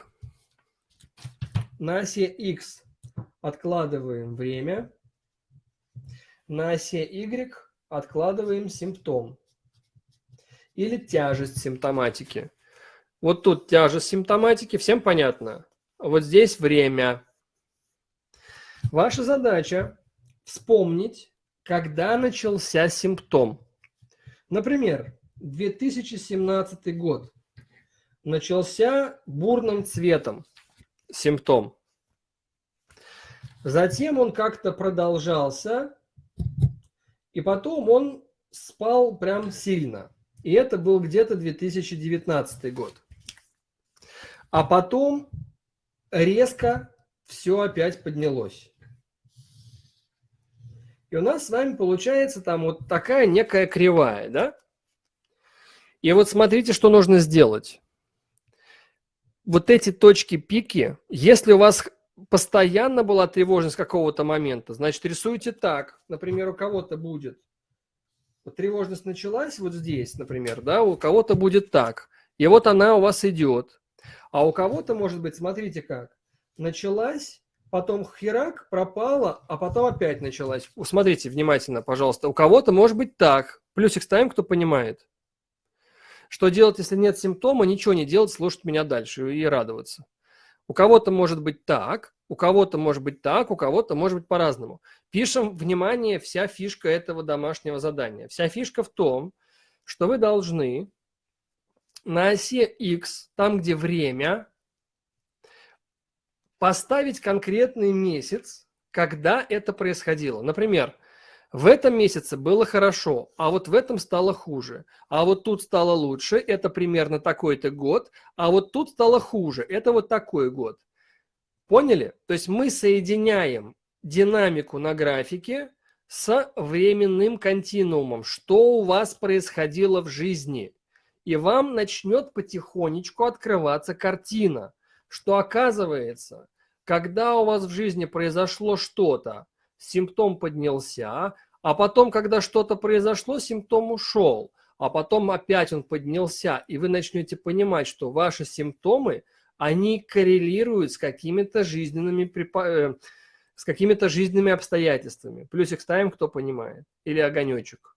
На оси X откладываем время. На оси Y откладываем симптом или тяжесть симптоматики. Вот тут тяжесть симптоматики, всем понятно. Вот здесь время. Ваша задача вспомнить, когда начался симптом. Например, 2017 год начался бурным цветом симптом. Затем он как-то продолжался, и потом он спал прям сильно. И это был где-то 2019 год. А потом резко все опять поднялось. И у нас с вами получается там вот такая некая кривая, да? И вот смотрите, что нужно сделать вот эти точки пики, если у вас постоянно была тревожность какого-то момента, значит, рисуйте так. Например, у кого-то будет вот тревожность началась вот здесь, например, да, у кого-то будет так. И вот она у вас идет. А у кого-то, может быть, смотрите как, началась, потом херак, пропала, а потом опять началась. Смотрите внимательно, пожалуйста. У кого-то может быть так. Плюсик ставим, кто понимает. Что делать, если нет симптома? Ничего не делать, слушать меня дальше и радоваться. У кого-то может быть так, у кого-то может быть так, у кого-то может быть по-разному. Пишем, внимание, вся фишка этого домашнего задания. Вся фишка в том, что вы должны на оси X, там, где время, поставить конкретный месяц, когда это происходило. Например, в этом месяце было хорошо, а вот в этом стало хуже. А вот тут стало лучше, это примерно такой-то год, а вот тут стало хуже, это вот такой год. Поняли? То есть мы соединяем динамику на графике с временным континуумом, что у вас происходило в жизни. И вам начнет потихонечку открываться картина, что оказывается, когда у вас в жизни произошло что-то, симптом поднялся, а потом, когда что-то произошло, симптом ушел, а потом опять он поднялся, и вы начнете понимать, что ваши симптомы, они коррелируют с какими-то жизненными э, с какими-то жизненными обстоятельствами. Плюсик ставим, кто понимает. Или огонечек.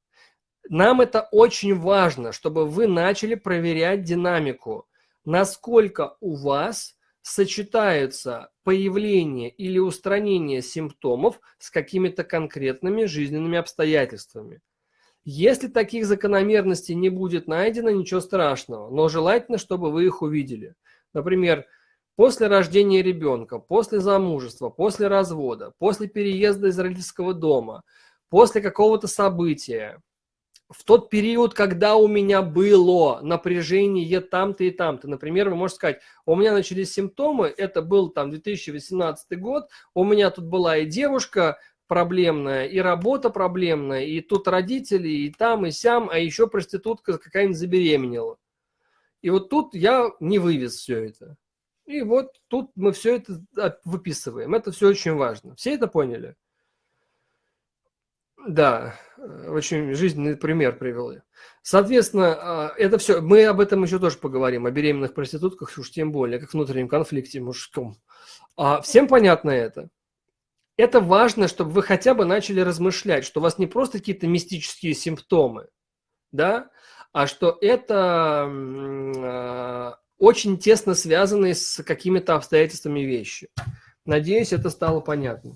Нам это очень важно, чтобы вы начали проверять динамику. Насколько у вас сочетаются появление или устранение симптомов с какими-то конкретными жизненными обстоятельствами. Если таких закономерностей не будет найдено, ничего страшного, но желательно, чтобы вы их увидели. Например, после рождения ребенка, после замужества, после развода, после переезда из родительского дома, после какого-то события, в тот период, когда у меня было напряжение там-то и там-то. Например, вы можете сказать, у меня начались симптомы, это был там 2018 год, у меня тут была и девушка проблемная, и работа проблемная, и тут родители, и там, и сям, а еще проститутка какая-нибудь забеременела. И вот тут я не вывез все это. И вот тут мы все это выписываем. Это все очень важно. Все это поняли? Да, э, очень жизненный пример привел. Соответственно, а, это все, мы об этом еще тоже поговорим, о беременных проститутках, уж тем более, как внутреннем конфликте мужском. А всем понятно это? Это важно, чтобы вы хотя бы начали размышлять, что у вас не просто какие-то мистические симптомы, да, а что это э, очень тесно связанные с какими-то обстоятельствами вещи. Надеюсь, это стало понятно.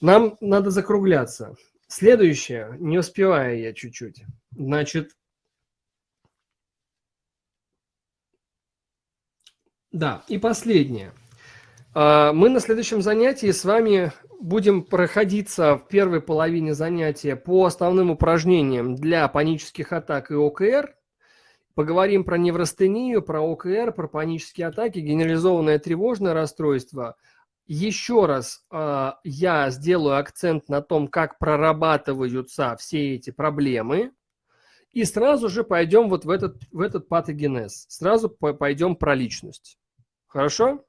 Нам надо закругляться. Следующее, не успеваю я чуть-чуть. Значит, да, и последнее. А, мы на следующем занятии с вами будем проходиться в первой половине занятия по основным упражнениям для панических атак и ОКР. Поговорим про неврастению, про ОКР, про панические атаки, генерализованное тревожное расстройство. Еще раз э, я сделаю акцент на том, как прорабатываются все эти проблемы. И сразу же пойдем вот в этот, в этот патогенез. Сразу пойдем про личность. Хорошо?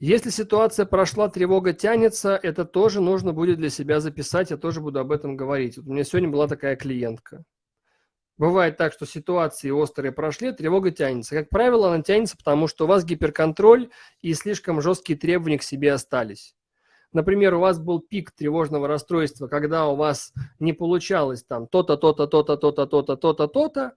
Если ситуация прошла, тревога тянется, это тоже нужно будет для себя записать, я тоже буду об этом говорить. Вот у меня сегодня была такая клиентка. Бывает так, что ситуации острые прошли, тревога тянется. Как правило, она тянется, потому что у вас гиперконтроль и слишком жесткие требования к себе остались. Например, у вас был пик тревожного расстройства, когда у вас не получалось там то-то, то-то, то-то, то-то, то-то, то-то, то-то,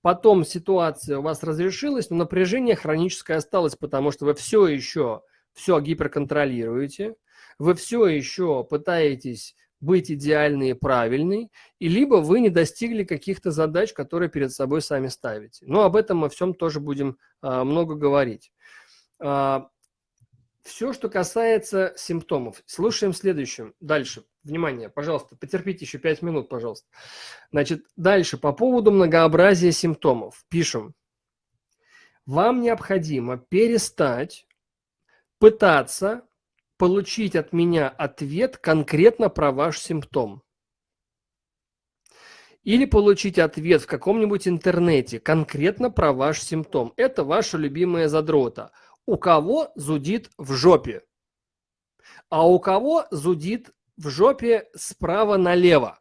потом ситуация у вас разрешилась, но напряжение хроническое осталось, потому что вы все еще все гиперконтролируете, вы все еще пытаетесь быть идеальной и правильной, и либо вы не достигли каких-то задач, которые перед собой сами ставите. Но об этом мы всем тоже будем а, много говорить. А, все, что касается симптомов. Слушаем следующим. Дальше. Внимание, пожалуйста, потерпите еще 5 минут, пожалуйста. Значит, дальше. По поводу многообразия симптомов. Пишем. Вам необходимо перестать пытаться получить от меня ответ конкретно про ваш симптом. Или получить ответ в каком-нибудь интернете конкретно про ваш симптом. Это ваша любимая задрота. У кого зудит в жопе? А у кого зудит в жопе справа налево?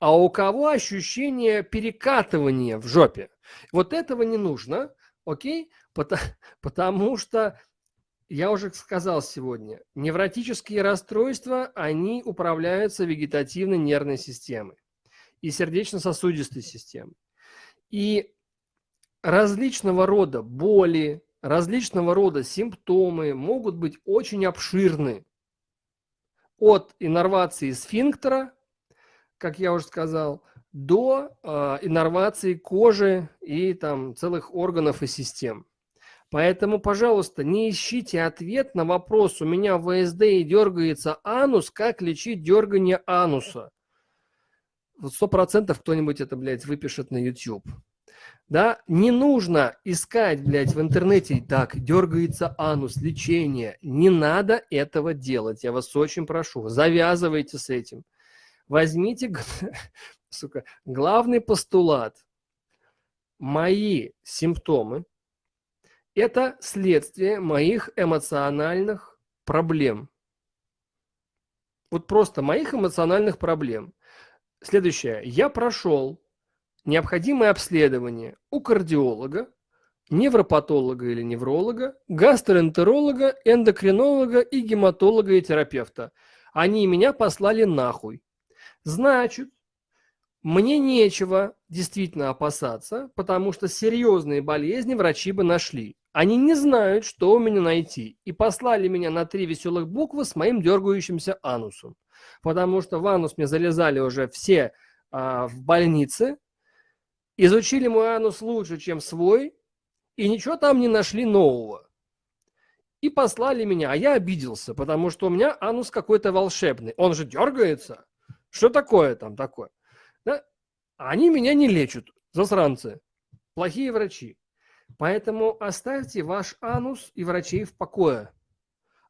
А у кого ощущение перекатывания в жопе? Вот этого не нужно, окей? Потому, потому что я уже сказал сегодня, невротические расстройства, они управляются вегетативной нервной системой и сердечно-сосудистой системой. И различного рода боли, различного рода симптомы могут быть очень обширны. От иннервации сфинктера, как я уже сказал, до э, иннервации кожи и там целых органов и систем. Поэтому, пожалуйста, не ищите ответ на вопрос, у меня ВСД и дергается анус, как лечить дергание ануса. Сто процентов кто-нибудь это, блядь, выпишет на YouTube. Да, не нужно искать, блядь, в интернете, так, дергается анус, лечение. Не надо этого делать, я вас очень прошу. Завязывайте с этим. Возьмите, сука, главный постулат. Мои симптомы, это следствие моих эмоциональных проблем. Вот просто моих эмоциональных проблем. Следующее. Я прошел необходимое обследование у кардиолога, невропатолога или невролога, гастроэнтеролога, эндокринолога и гематолога и терапевта. Они меня послали нахуй. Значит, мне нечего действительно опасаться, потому что серьезные болезни врачи бы нашли. Они не знают, что у меня найти, и послали меня на три веселых буквы с моим дергающимся анусом. Потому что в анус мне залезали уже все а, в больнице, изучили мой анус лучше, чем свой, и ничего там не нашли нового. И послали меня, а я обиделся, потому что у меня анус какой-то волшебный. Он же дергается. Что такое там такое? Да? Они меня не лечат, засранцы, плохие врачи. Поэтому оставьте ваш анус и врачей в покое.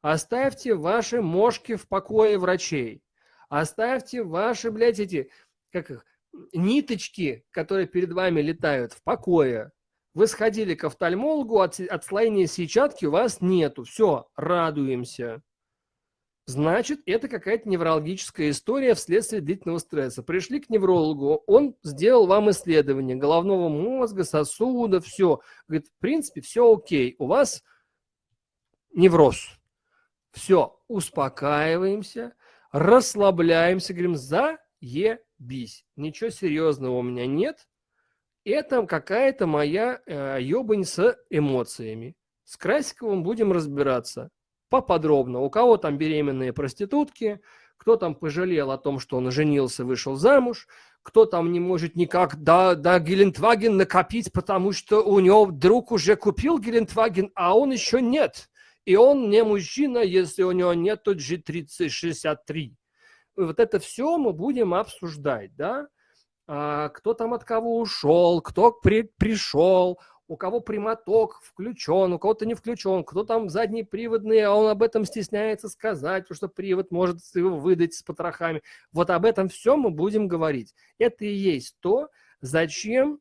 Оставьте ваши мошки в покое врачей. Оставьте ваши, блядь, эти, как их, ниточки, которые перед вами летают, в покое. Вы сходили к офтальмологу, от, отслоения сетчатки у вас нету. Все, радуемся. Значит, это какая-то неврологическая история вследствие длительного стресса. Пришли к неврологу, он сделал вам исследование головного мозга, сосуда, все. Говорит, в принципе, все окей, у вас невроз. Все, успокаиваемся, расслабляемся, говорим, заебись. Ничего серьезного у меня нет. Это какая-то моя э, ебань с эмоциями. С Красиковым будем разбираться поподробно. У кого там беременные проститутки, кто там пожалел о том, что он женился, вышел замуж, кто там не может никак до, до Гелендваген накопить, потому что у него друг уже купил Гелендваген, а он еще нет. И он не мужчина, если у него нет G3063. Вот это все мы будем обсуждать, да? А, кто там от кого ушел, кто при, пришел, у кого прямоток включен, у кого-то не включен, кто там задний приводный, а он об этом стесняется сказать, потому что привод может его выдать с потрохами. Вот об этом все мы будем говорить. Это и есть то, зачем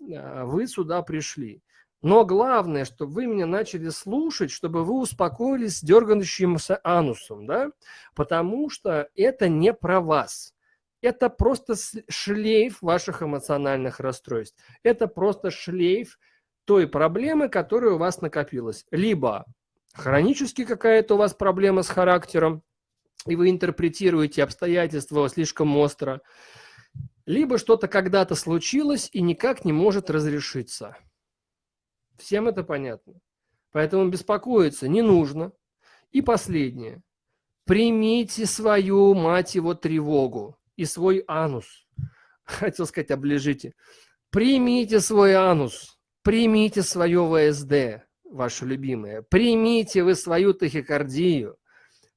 а, вы сюда пришли. Но главное, чтобы вы меня начали слушать, чтобы вы успокоились с дергающимся анусом, да? Потому что это не про вас. Это просто шлейф ваших эмоциональных расстройств. Это просто шлейф той проблемы, которая у вас накопилась. Либо хронически какая-то у вас проблема с характером, и вы интерпретируете обстоятельства слишком остро, либо что-то когда-то случилось и никак не может разрешиться. Всем это понятно. Поэтому беспокоиться не нужно. И последнее. Примите свою, мать его, тревогу и свой анус. Хотел сказать, оближите. Примите свой анус Примите свое ВСД, ваше любимое. Примите вы свою тахикардию.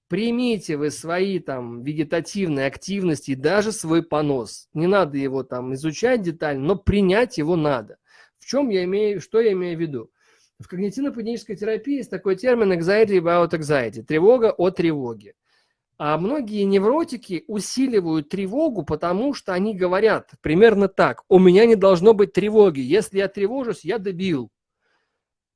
Примите вы свои там вегетативные активности и даже свой понос. Не надо его там изучать детально, но принять его надо. В чем я имею, что я имею в виду? В когнитивно-поведенческой терапии есть такой термин anxiety about anxiety, тревога о тревоге. А многие невротики усиливают тревогу, потому что они говорят примерно так. У меня не должно быть тревоги. Если я тревожусь, я дебил.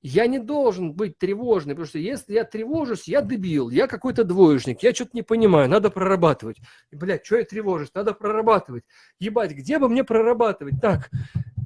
Я не должен быть тревожный, потому что если я тревожусь, я дебил, я какой-то двоечник, я что-то не понимаю, надо прорабатывать. Блядь, что я тревожусь, надо прорабатывать. Ебать, где бы мне прорабатывать? Так,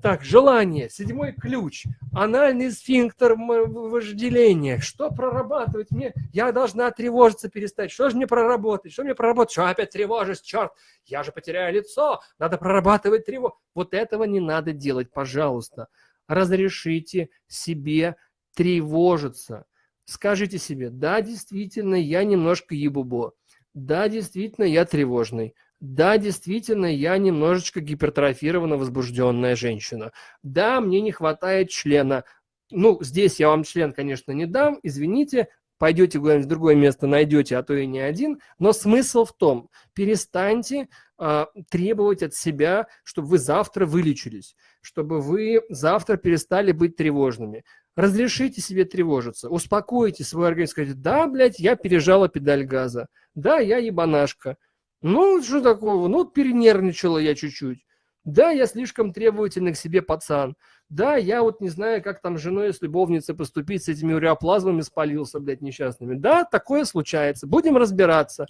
так, желание, седьмой ключ, анальный сфинктер вожделения. Что прорабатывать мне? Я должна тревожиться перестать. Что же мне проработать? Что мне проработать? Что опять тревожусь? Черт, я же потеряю лицо. Надо прорабатывать тревогу. Вот этого не надо делать, пожалуйста. Разрешите себе тревожиться. Скажите себе, да, действительно, я немножко ебубо. Да, действительно, я тревожный. Да, действительно, я немножечко гипертрофированно возбужденная женщина. Да, мне не хватает члена. Ну, здесь я вам член, конечно, не дам, извините, пойдете куда-нибудь в другое место, найдете, а то и не один. Но смысл в том, перестаньте э, требовать от себя, чтобы вы завтра вылечились, чтобы вы завтра перестали быть тревожными. Разрешите себе тревожиться, успокойте свой организм, скажите, да, блядь, я пережала педаль газа, да, я ебанашка, ну, что такого? Ну, перенервничала я чуть-чуть. Да, я слишком требовательный к себе пацан. Да, я вот не знаю, как там с женой с любовницей поступить, с этими уреоплазмами спалился, блядь, несчастными. Да, такое случается. Будем разбираться.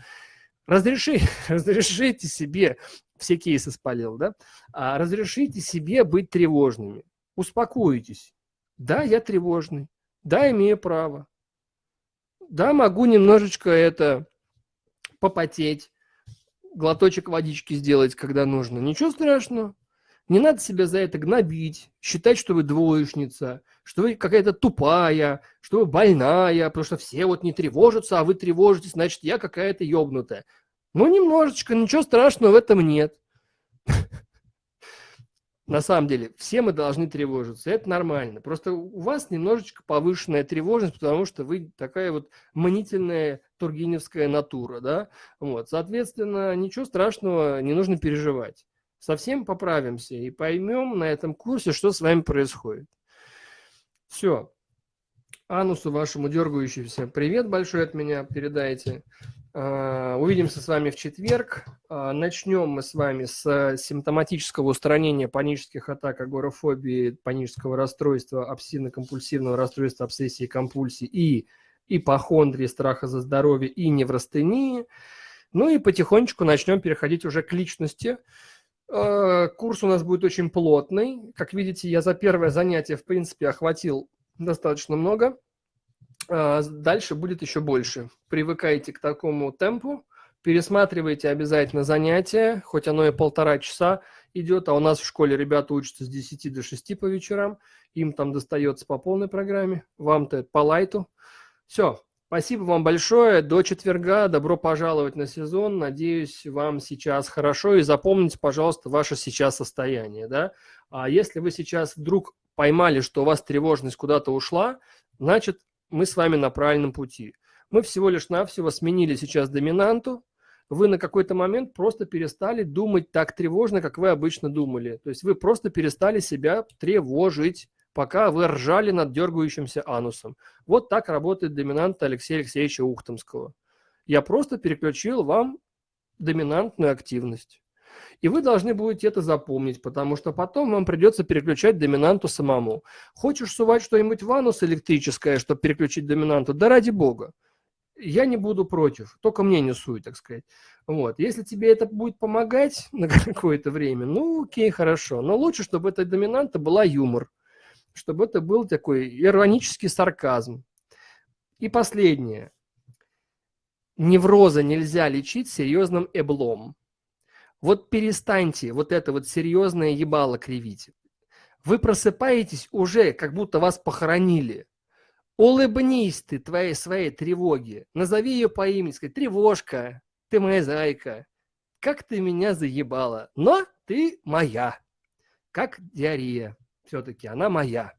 Разреши, разрешите себе, все кейсы спалил, да? А, разрешите себе быть тревожными. Успокойтесь. Да, я тревожный. Да, имею право. Да, могу немножечко это попотеть глоточек водички сделать, когда нужно. Ничего страшного. Не надо себя за это гнобить, считать, что вы двоечница, что вы какая-то тупая, что вы больная, потому что все вот не тревожатся, а вы тревожитесь, значит, я какая-то ебнутая. Ну, немножечко, ничего страшного в этом нет. На самом деле, все мы должны тревожиться, это нормально. Просто у вас немножечко повышенная тревожность, потому что вы такая вот манительная тургеневская натура, да? Вот, соответственно, ничего страшного не нужно переживать. Совсем поправимся и поймем на этом курсе, что с вами происходит. Все. Анусу вашему дергающемуся привет большой от меня передайте. А, увидимся с вами в четверг. А, начнем мы с вами с симптоматического устранения панических атак, агорафобии, панического расстройства, обсессивно-компульсивного расстройства, обсессии, компульсии и ипохондрии, страха за здоровье и неврастении. Ну и потихонечку начнем переходить уже к личности. Э, курс у нас будет очень плотный. Как видите, я за первое занятие, в принципе, охватил достаточно много. Э, дальше будет еще больше. Привыкайте к такому темпу. Пересматривайте обязательно занятия, хоть оно и полтора часа идет, а у нас в школе ребята учатся с 10 до 6 по вечерам, им там достается по полной программе, вам-то по лайту. Все, спасибо вам большое, до четверга, добро пожаловать на сезон, надеюсь, вам сейчас хорошо, и запомните, пожалуйста, ваше сейчас состояние, да. А если вы сейчас вдруг поймали, что у вас тревожность куда-то ушла, значит, мы с вами на правильном пути. Мы всего лишь навсего сменили сейчас доминанту, вы на какой-то момент просто перестали думать так тревожно, как вы обычно думали. То есть вы просто перестали себя тревожить, пока вы ржали над дергающимся анусом. Вот так работает доминант Алексея Алексеевича Ухтомского. Я просто переключил вам доминантную активность. И вы должны будете это запомнить, потому что потом вам придется переключать доминанту самому. Хочешь сувать что-нибудь в анус электрическое, чтобы переключить доминанту? Да ради бога я не буду против, только мне не суй, так сказать. Вот. Если тебе это будет помогать на какое-то время, ну окей, хорошо. Но лучше, чтобы эта доминанта была юмор, чтобы это был такой иронический сарказм. И последнее. Невроза нельзя лечить серьезным эблом. Вот перестаньте вот это вот серьезное ебало кривить. Вы просыпаетесь уже, как будто вас похоронили. Улыбнись ты твоей своей тревоге. Назови ее по имени, сказать, тревожка, ты моя зайка. Как ты меня заебала, но ты моя. Как диарея. Все-таки она моя.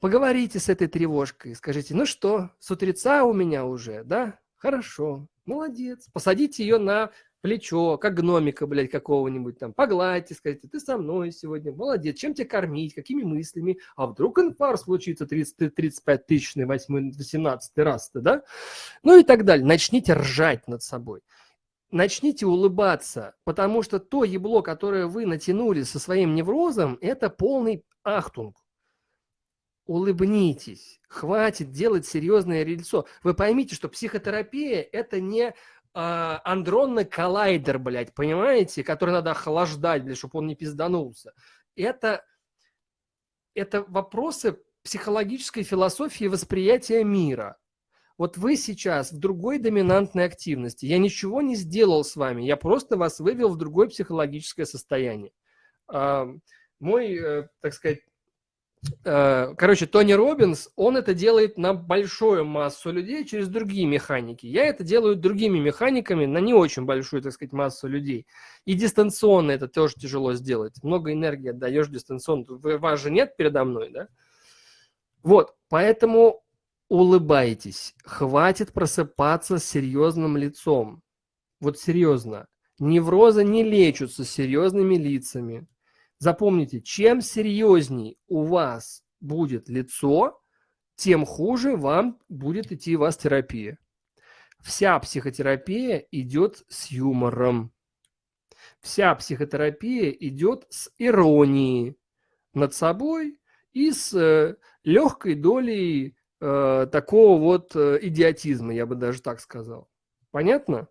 Поговорите с этой тревожкой, скажите, ну что, с утреца у меня уже, да? Хорошо, молодец. Посадите ее на плечо, как гномика, блядь, какого-нибудь там, погладьте, скажите, ты со мной сегодня, молодец, чем тебя кормить, какими мыслями, а вдруг инфаркт случится 30, 35 тысячный, 18 раз-то, да? Ну и так далее. Начните ржать над собой. Начните улыбаться, потому что то ебло, которое вы натянули со своим неврозом, это полный ахтунг. Улыбнитесь, хватит делать серьезное лицо. Вы поймите, что психотерапия – это не а, андронный коллайдер, блядь, понимаете, который надо охлаждать, блядь, чтобы он не пизданулся. Это, это вопросы психологической философии восприятия мира. Вот вы сейчас в другой доминантной активности. Я ничего не сделал с вами, я просто вас вывел в другое психологическое состояние. Мой, э, так сказать, Э, короче, Тони Робинс, он это делает на большую массу людей через другие механики. Я это делаю другими механиками на не очень большую, так сказать, массу людей. И дистанционно это тоже тяжело сделать. Много энергии отдаешь дистанционно. Вас же нет передо мной, да? Вот, поэтому улыбайтесь. Хватит просыпаться с серьезным лицом. Вот серьезно. Неврозы не лечатся серьезными лицами. Запомните, чем серьезней у вас будет лицо, тем хуже вам будет идти у вас терапия. Вся психотерапия идет с юмором. Вся психотерапия идет с иронией над собой и с э, легкой долей э, такого вот э, идиотизма, я бы даже так сказал. Понятно?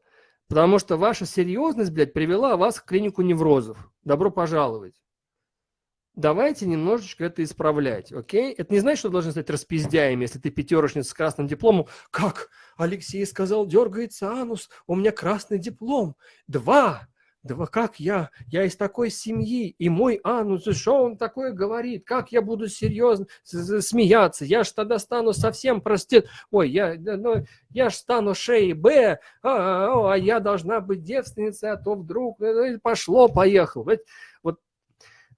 Потому что ваша серьезность, блядь, привела вас в клинику неврозов. Добро пожаловать давайте немножечко это исправлять, окей? Это не значит, что должны стать распиздяями, если ты пятерочница с красным дипломом. Как? Алексей сказал, дергается анус, у меня красный диплом. Два! Два, как я? Я из такой семьи, и мой анус, что он такое говорит? Как я буду серьезно смеяться? Я ж тогда стану совсем простит. Ой, я, ну, я ж стану шеей Б, а, а, а я должна быть девственницей, а то вдруг э, пошло, поехал. Вот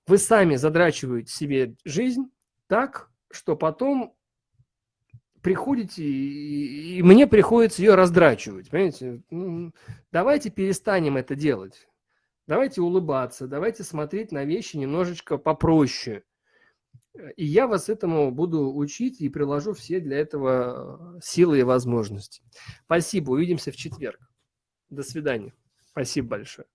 вы сами задрачиваете себе жизнь так, что потом приходите, и, мне приходится ее раздрачивать, понимаете? Давайте перестанем это делать. Давайте улыбаться, давайте смотреть на вещи немножечко попроще. И я вас этому буду учить и приложу все для этого силы и возможности. Спасибо, увидимся в четверг. До свидания. Спасибо большое.